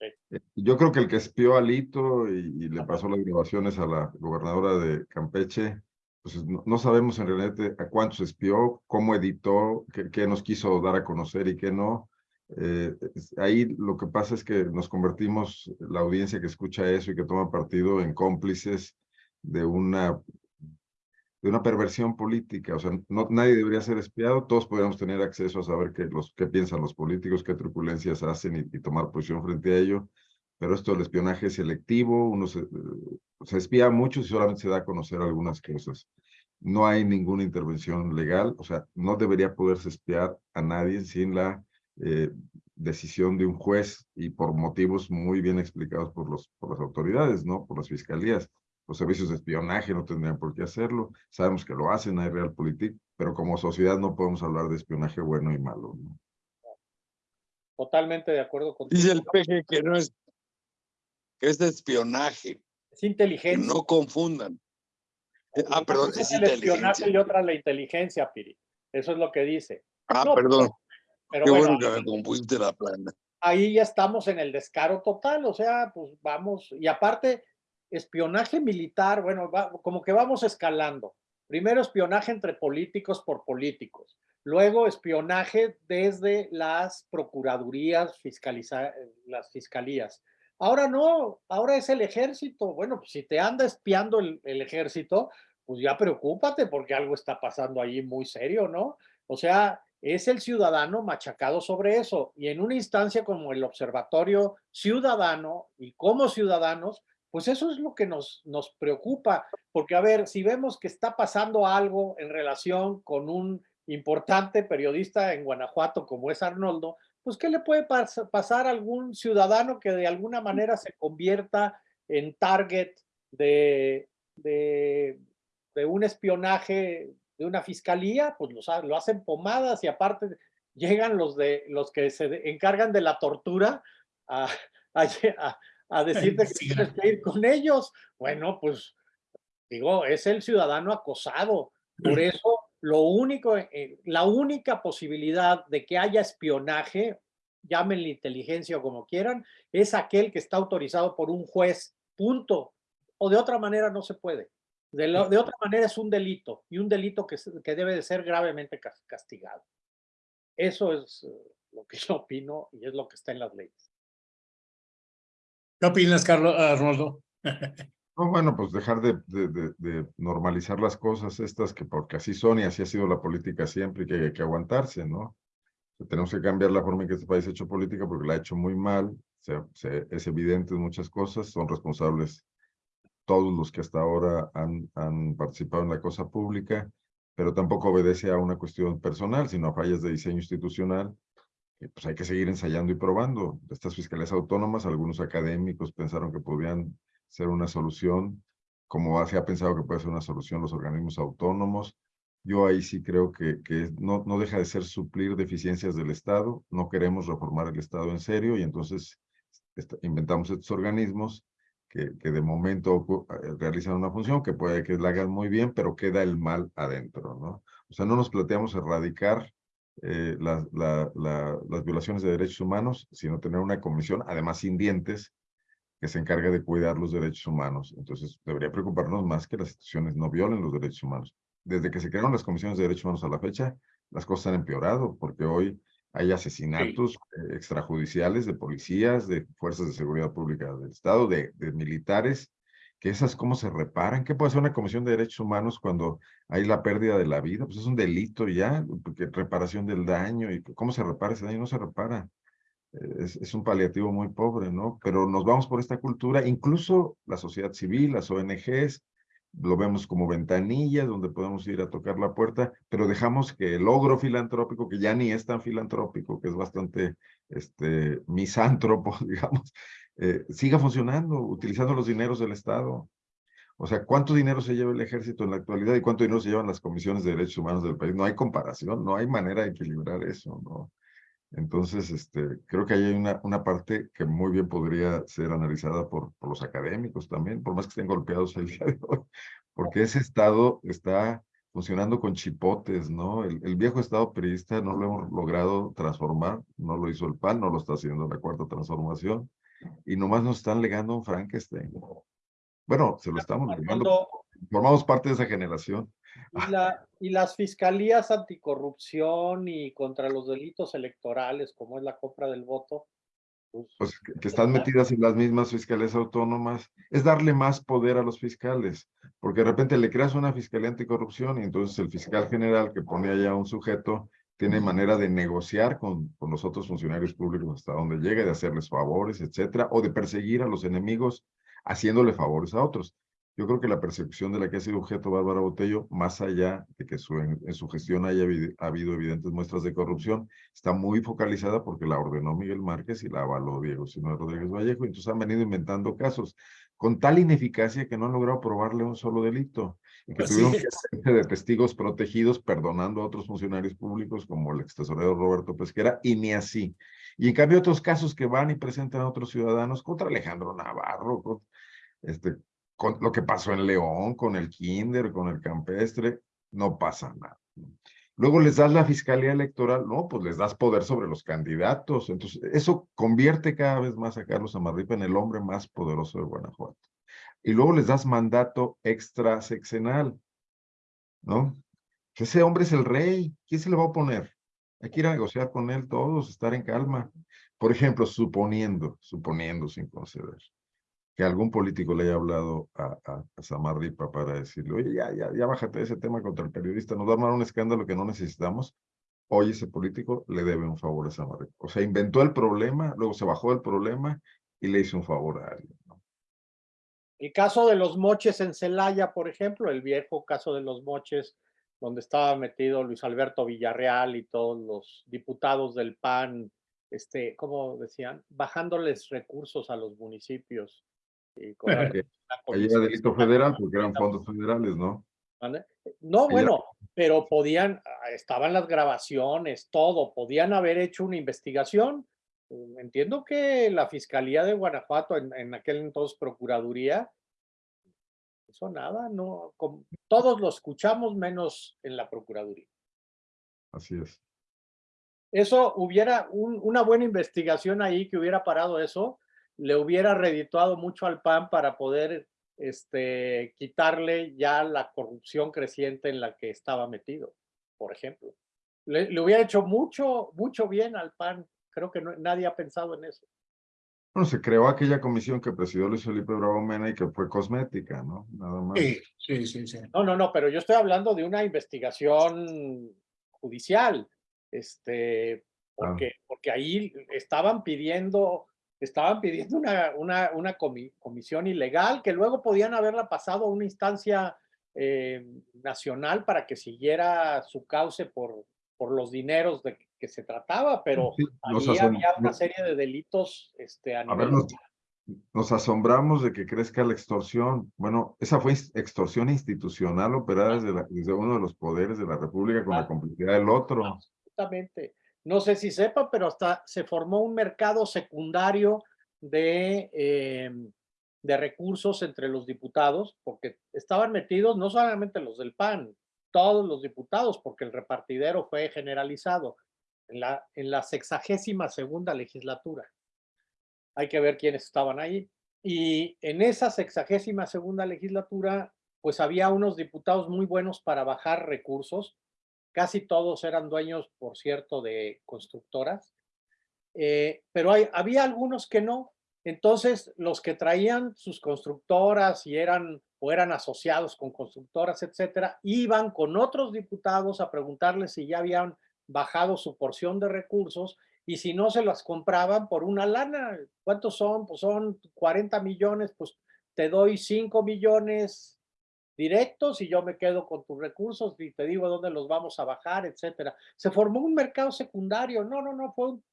Sí. Eh, Yo creo que el que espió a Lito y, y le pasó las grabaciones a la gobernadora de Campeche, pues no, no sabemos en realidad a cuántos espió, cómo editó, qué, qué nos quiso dar a conocer y qué no. Eh, ahí lo que pasa es que nos convertimos, la audiencia que escucha eso y que toma partido, en cómplices de una, de una perversión política. O sea, no, nadie debería ser espiado, todos podríamos tener acceso a saber qué, los, qué piensan los políticos, qué truculencias hacen y, y tomar posición frente a ello. Pero esto del espionaje es selectivo, uno se, se espía a muchos y solamente se da a conocer algunas cosas. No hay ninguna intervención legal, o sea, no debería poderse espiar a nadie sin la eh, decisión de un juez y por motivos muy bien explicados por, los, por las autoridades, ¿no? Por las fiscalías. Los servicios de espionaje no tendrían por qué hacerlo. Sabemos que lo hacen, hay Realpolitik, pero como sociedad no podemos hablar de espionaje bueno y malo, ¿no? Totalmente de acuerdo contigo. Dice el peje que no es, que es de espionaje, Es inteligencia. no confundan. Ah, perdón, es el espionaje y otra la inteligencia, Piri. Eso es lo que dice. Ah, No, perdón, Pero qué bueno, bueno que me compusiste la plana. ahí ya estamos en el descaro total, o sea, pues vamos, y aparte, espionaje militar, bueno, como que vamos escalando. Primero espionaje entre políticos por políticos, luego espionaje desde las procuradurías, las fiscalías. Ahora no, ahora es el ejército. Bueno, pues si te anda espiando el, el ejército, pues ya preocúpate porque algo está pasando ahí muy serio, ¿no? O sea, es el ciudadano machacado sobre eso. Y en una instancia como el Observatorio Ciudadano y como ciudadanos, pues eso es lo que nos, nos preocupa. Porque, a ver, si vemos que está pasando algo en relación con un importante periodista en Guanajuato como es Arnoldo, pues ¿qué le puede pas- pasar a algún ciudadano que de alguna manera se convierta en target de, de, de un espionaje de una fiscalía, pues los lo hacen pomadas y aparte llegan los, de, los que se encargan de la tortura a, a- decirte que tienes que ir con ellos. Bueno, pues digo, es el ciudadano acosado. Por eso, lo único, eh, la única posibilidad de que haya espionaje, llámenle inteligencia o como quieran, es aquel que está autorizado por un juez, punto. O de otra manera no se puede. De, lo- de otra manera es un delito y un delito que, que debe de ser gravemente cas- castigado. Eso es eh, lo que yo opino y es lo que está en las leyes. ¿Qué opinas, Carlos Arnoldo? No, bueno, pues dejar de, normalizar las cosas estas que porque así son y así ha sido la política siempre y que hay que aguantarse, ¿no? Tenemos que cambiar la forma en que este país ha hecho política porque la ha hecho muy mal, se- es evidente en muchas cosas, son responsables todos los que hasta ahora han, han participado en la cosa pública, pero tampoco obedece a una cuestión personal, sino a fallas de diseño institucional pues hay que seguir ensayando y probando. Estas fiscalías autónomas, algunos académicos pensaron que podían ser una solución, como se ha pensado que puede ser una solución los organismos autónomos. Yo ahí sí creo que, que no, no deja de ser suplir deficiencias del Estado. No queremos reformar el Estado en serio y entonces inventamos estos organismos que, que de momento eh, realizan una función que puede que la hagan muy bien, pero queda el mal adentro, ¿no? O sea, no nos planteamos erradicar eh, la, la, las violaciones de derechos humanos, sino tener una comisión, además sin dientes, que se encargue de cuidar los derechos humanos. Entonces, debería preocuparnos más que las instituciones no violen los derechos humanos. Desde que se crearon las comisiones de derechos humanos a la fecha, las cosas han empeorado, porque hoy hay asesinatos eh, extrajudiciales de policías, de fuerzas de seguridad pública del Estado, de, de militares, que esas cómo se reparan. ¿Qué puede hacer una comisión de derechos humanos cuando hay la pérdida de la vida? Pues es un delito ya, reparación del daño. ¿Y cómo se repara ese daño? No se repara. Es, es, un paliativo muy pobre, ¿no? Pero nos vamos por esta cultura, incluso la sociedad civil, las ONGs, lo vemos como ventanilla donde podemos ir a tocar la puerta, pero dejamos que el logro filantrópico, que ya ni es tan filantrópico, que es bastante este, misántropo, digamos, eh, siga funcionando, utilizando los dineros del Estado. O sea, ¿cuánto dinero se lleva el ejército en la actualidad y cuánto dinero se llevan las comisiones de derechos humanos del país? No hay comparación, no hay manera de equilibrar eso, ¿no? Entonces, este, creo que ahí hay una, parte que muy bien podría ser analizada por, por los académicos también, por más que estén golpeados el día de hoy, porque ese Estado está funcionando con chipotes, ¿no? El, el, viejo Estado periodista no lo hemos logrado transformar, no lo hizo el PAN, no lo está haciendo la Cuarta Transformación, y nomás nos están legando un Frankenstein. Bueno, se lo estamos legando, formamos parte de esa generación. Y, la, y, las fiscalías anticorrupción y contra los delitos electorales, como es la compra del voto. Pues, pues que, que, están metidas en las mismas fiscalías autónomas, es darle más poder a los fiscales, porque de repente le creas una fiscalía anticorrupción y entonces el fiscal general que pone allá un sujeto tiene manera de negociar con, con los otros funcionarios públicos hasta donde llegue, de hacerles favores, etcétera, o de perseguir a los enemigos haciéndole favores a otros. Yo creo que la persecución de la que ha sido objeto Bárbara Botello, más allá de que su, en, en, su gestión haya habido, habido evidentes muestras de corrupción, está muy focalizada porque la ordenó Miguel Márquez y la avaló Diego Sino Rodríguez Vallejo. Entonces han venido inventando casos con tal ineficacia que no han logrado probarle un solo delito. Y que tuvieron que hacerse de testigos protegidos perdonando a otros funcionarios públicos como el ex tesorero Roberto Pesquera, y ni así. Y en cambio otros casos que van y presentan a otros ciudadanos contra Alejandro Navarro, con, este, con lo que pasó en León, con el Kinder, con el Campestre, no pasa nada. Luego les das la fiscalía electoral, no, pues les das poder sobre los candidatos. Entonces, eso convierte cada vez más a Carlos Amarripa en el hombre más poderoso de Guanajuato. Y luego les das mandato extra sexenal, ¿no? Ese hombre es el rey, ¿quién se le va a oponer? Hay que ir a negociar con él todos, estar en calma. Por ejemplo, suponiendo, suponiendo sin conceder, que algún político le haya hablado a, a, a Samarripa para decirle, oye, ya, ya, ya bájate de ese tema contra el periodista, nos va a armar un escándalo que no necesitamos. Hoy ese político le debe un favor a Samarripa. O sea, inventó el problema, luego se bajó del problema y le hizo un favor a alguien. El caso de los moches en Celaya, por ejemplo, el viejo caso de los moches, donde estaba metido Luis Alberto Villarreal y todos los diputados del PAN, este, ¿cómo decían? Bajándoles recursos a los municipios y con la, Ahí era delito federal porque eran fondos federales, ¿no? No, bueno, pero podían, estaban las grabaciones, todo, podían haber hecho una investigación. Entiendo que la Fiscalía de Guanajuato, en, en aquel entonces Procuraduría, eso nada, no, con, todos lo escuchamos menos en la Procuraduría. Así es. Eso hubiera un, una buena investigación ahí que hubiera parado eso, le hubiera redituado mucho al PAN para poder este, quitarle ya la corrupción creciente en la que estaba metido, por ejemplo. Le, le hubiera hecho mucho, mucho bien al PAN. Creo que no, nadie ha pensado en eso. Bueno, se creó aquella comisión que presidió Luis Felipe Bravo Mena y que fue cosmética, ¿no? Nada más. Sí, sí, sí, sí. No, no, no, pero yo estoy hablando de una investigación judicial, este, porque, ah. porque ahí estaban pidiendo estaban pidiendo una, una, una comi comisión ilegal que luego podían haberla pasado a una instancia eh, nacional para que siguiera su cauce por, por los dineros de que se trataba, pero sí, había una serie de delitos este, a, a ver, nos, nos asombramos de que crezca la extorsión. Bueno, esa fue extorsión institucional operada desde, la- desde uno de los poderes de la República con la complicidad del otro. Absolutamente. No sé si sepa, pero hasta se formó un mercado secundario de, eh, de recursos entre los diputados, porque estaban metidos no solamente los del PAN, todos los diputados, porque el repartidero fue generalizado en la, en la sexagésima segunda legislatura. Hay que ver quiénes estaban ahí. Y en esa sexagésima segunda legislatura, pues había unos diputados muy buenos para bajar recursos, casi todos eran dueños, por cierto, de constructoras, eh, pero hay, había algunos que no. Entonces, los que traían sus constructoras y eran o eran asociados con constructoras, etcétera, iban con otros diputados a preguntarles si ya habían bajado su porción de recursos y si no se las compraban por una lana. ¿Cuántos son? Pues son 40 millones, pues te doy 5 millones directos y yo me quedo con tus recursos y te digo dónde los vamos a bajar, etcétera. Se formó un mercado secundario. No, no, no, fue, un-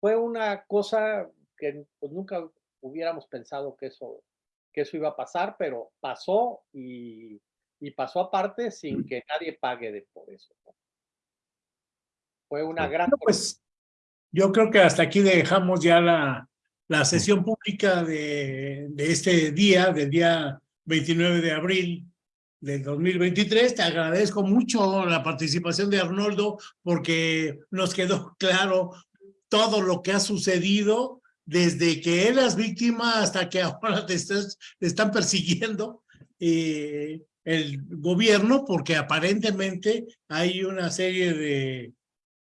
fue una cosa que pues, nunca hubiéramos pensado que eso, que eso iba a pasar, pero pasó y, y pasó aparte sin que nadie pague de por eso. ¿no? Fue una gran... Bueno, pues yo creo que hasta aquí dejamos ya la, la sesión pública de, de este día, del día 29 de abril del 2023. Te agradezco mucho la participación de Arnoldo porque nos quedó claro todo lo que ha sucedido desde que eras víctima hasta que ahora te, estás, te están persiguiendo eh, el gobierno porque aparentemente hay una serie de,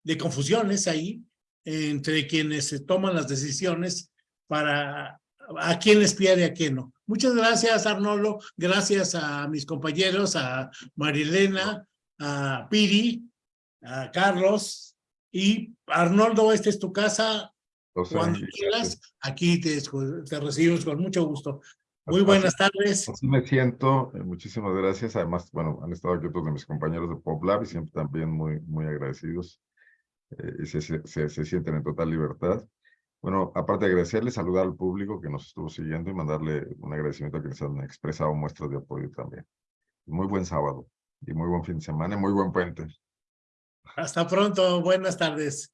de confusiones ahí entre quienes se toman las decisiones para a quién espiar y a quién no. Muchas gracias, Arnoldo. Gracias a mis compañeros, a Marilena, a Piri, a Carlos y Arnoldo, esta es tu casa. O sea, Cuando quieras, aquí te, te recibimos con mucho gusto. Muy Así- buenas tardes. Así me siento, eh, muchísimas gracias. Además, bueno, han estado aquí otros de mis compañeros de PopLab y siempre también muy, muy agradecidos eh, se, se- se sienten en total libertad. Bueno, aparte de agradecerle, saludar al público que nos estuvo siguiendo y mandarle un agradecimiento a quienes han expresado muestras de apoyo también. Muy buen sábado y muy buen fin de semana y muy buen puente. Hasta pronto. Buenas tardes.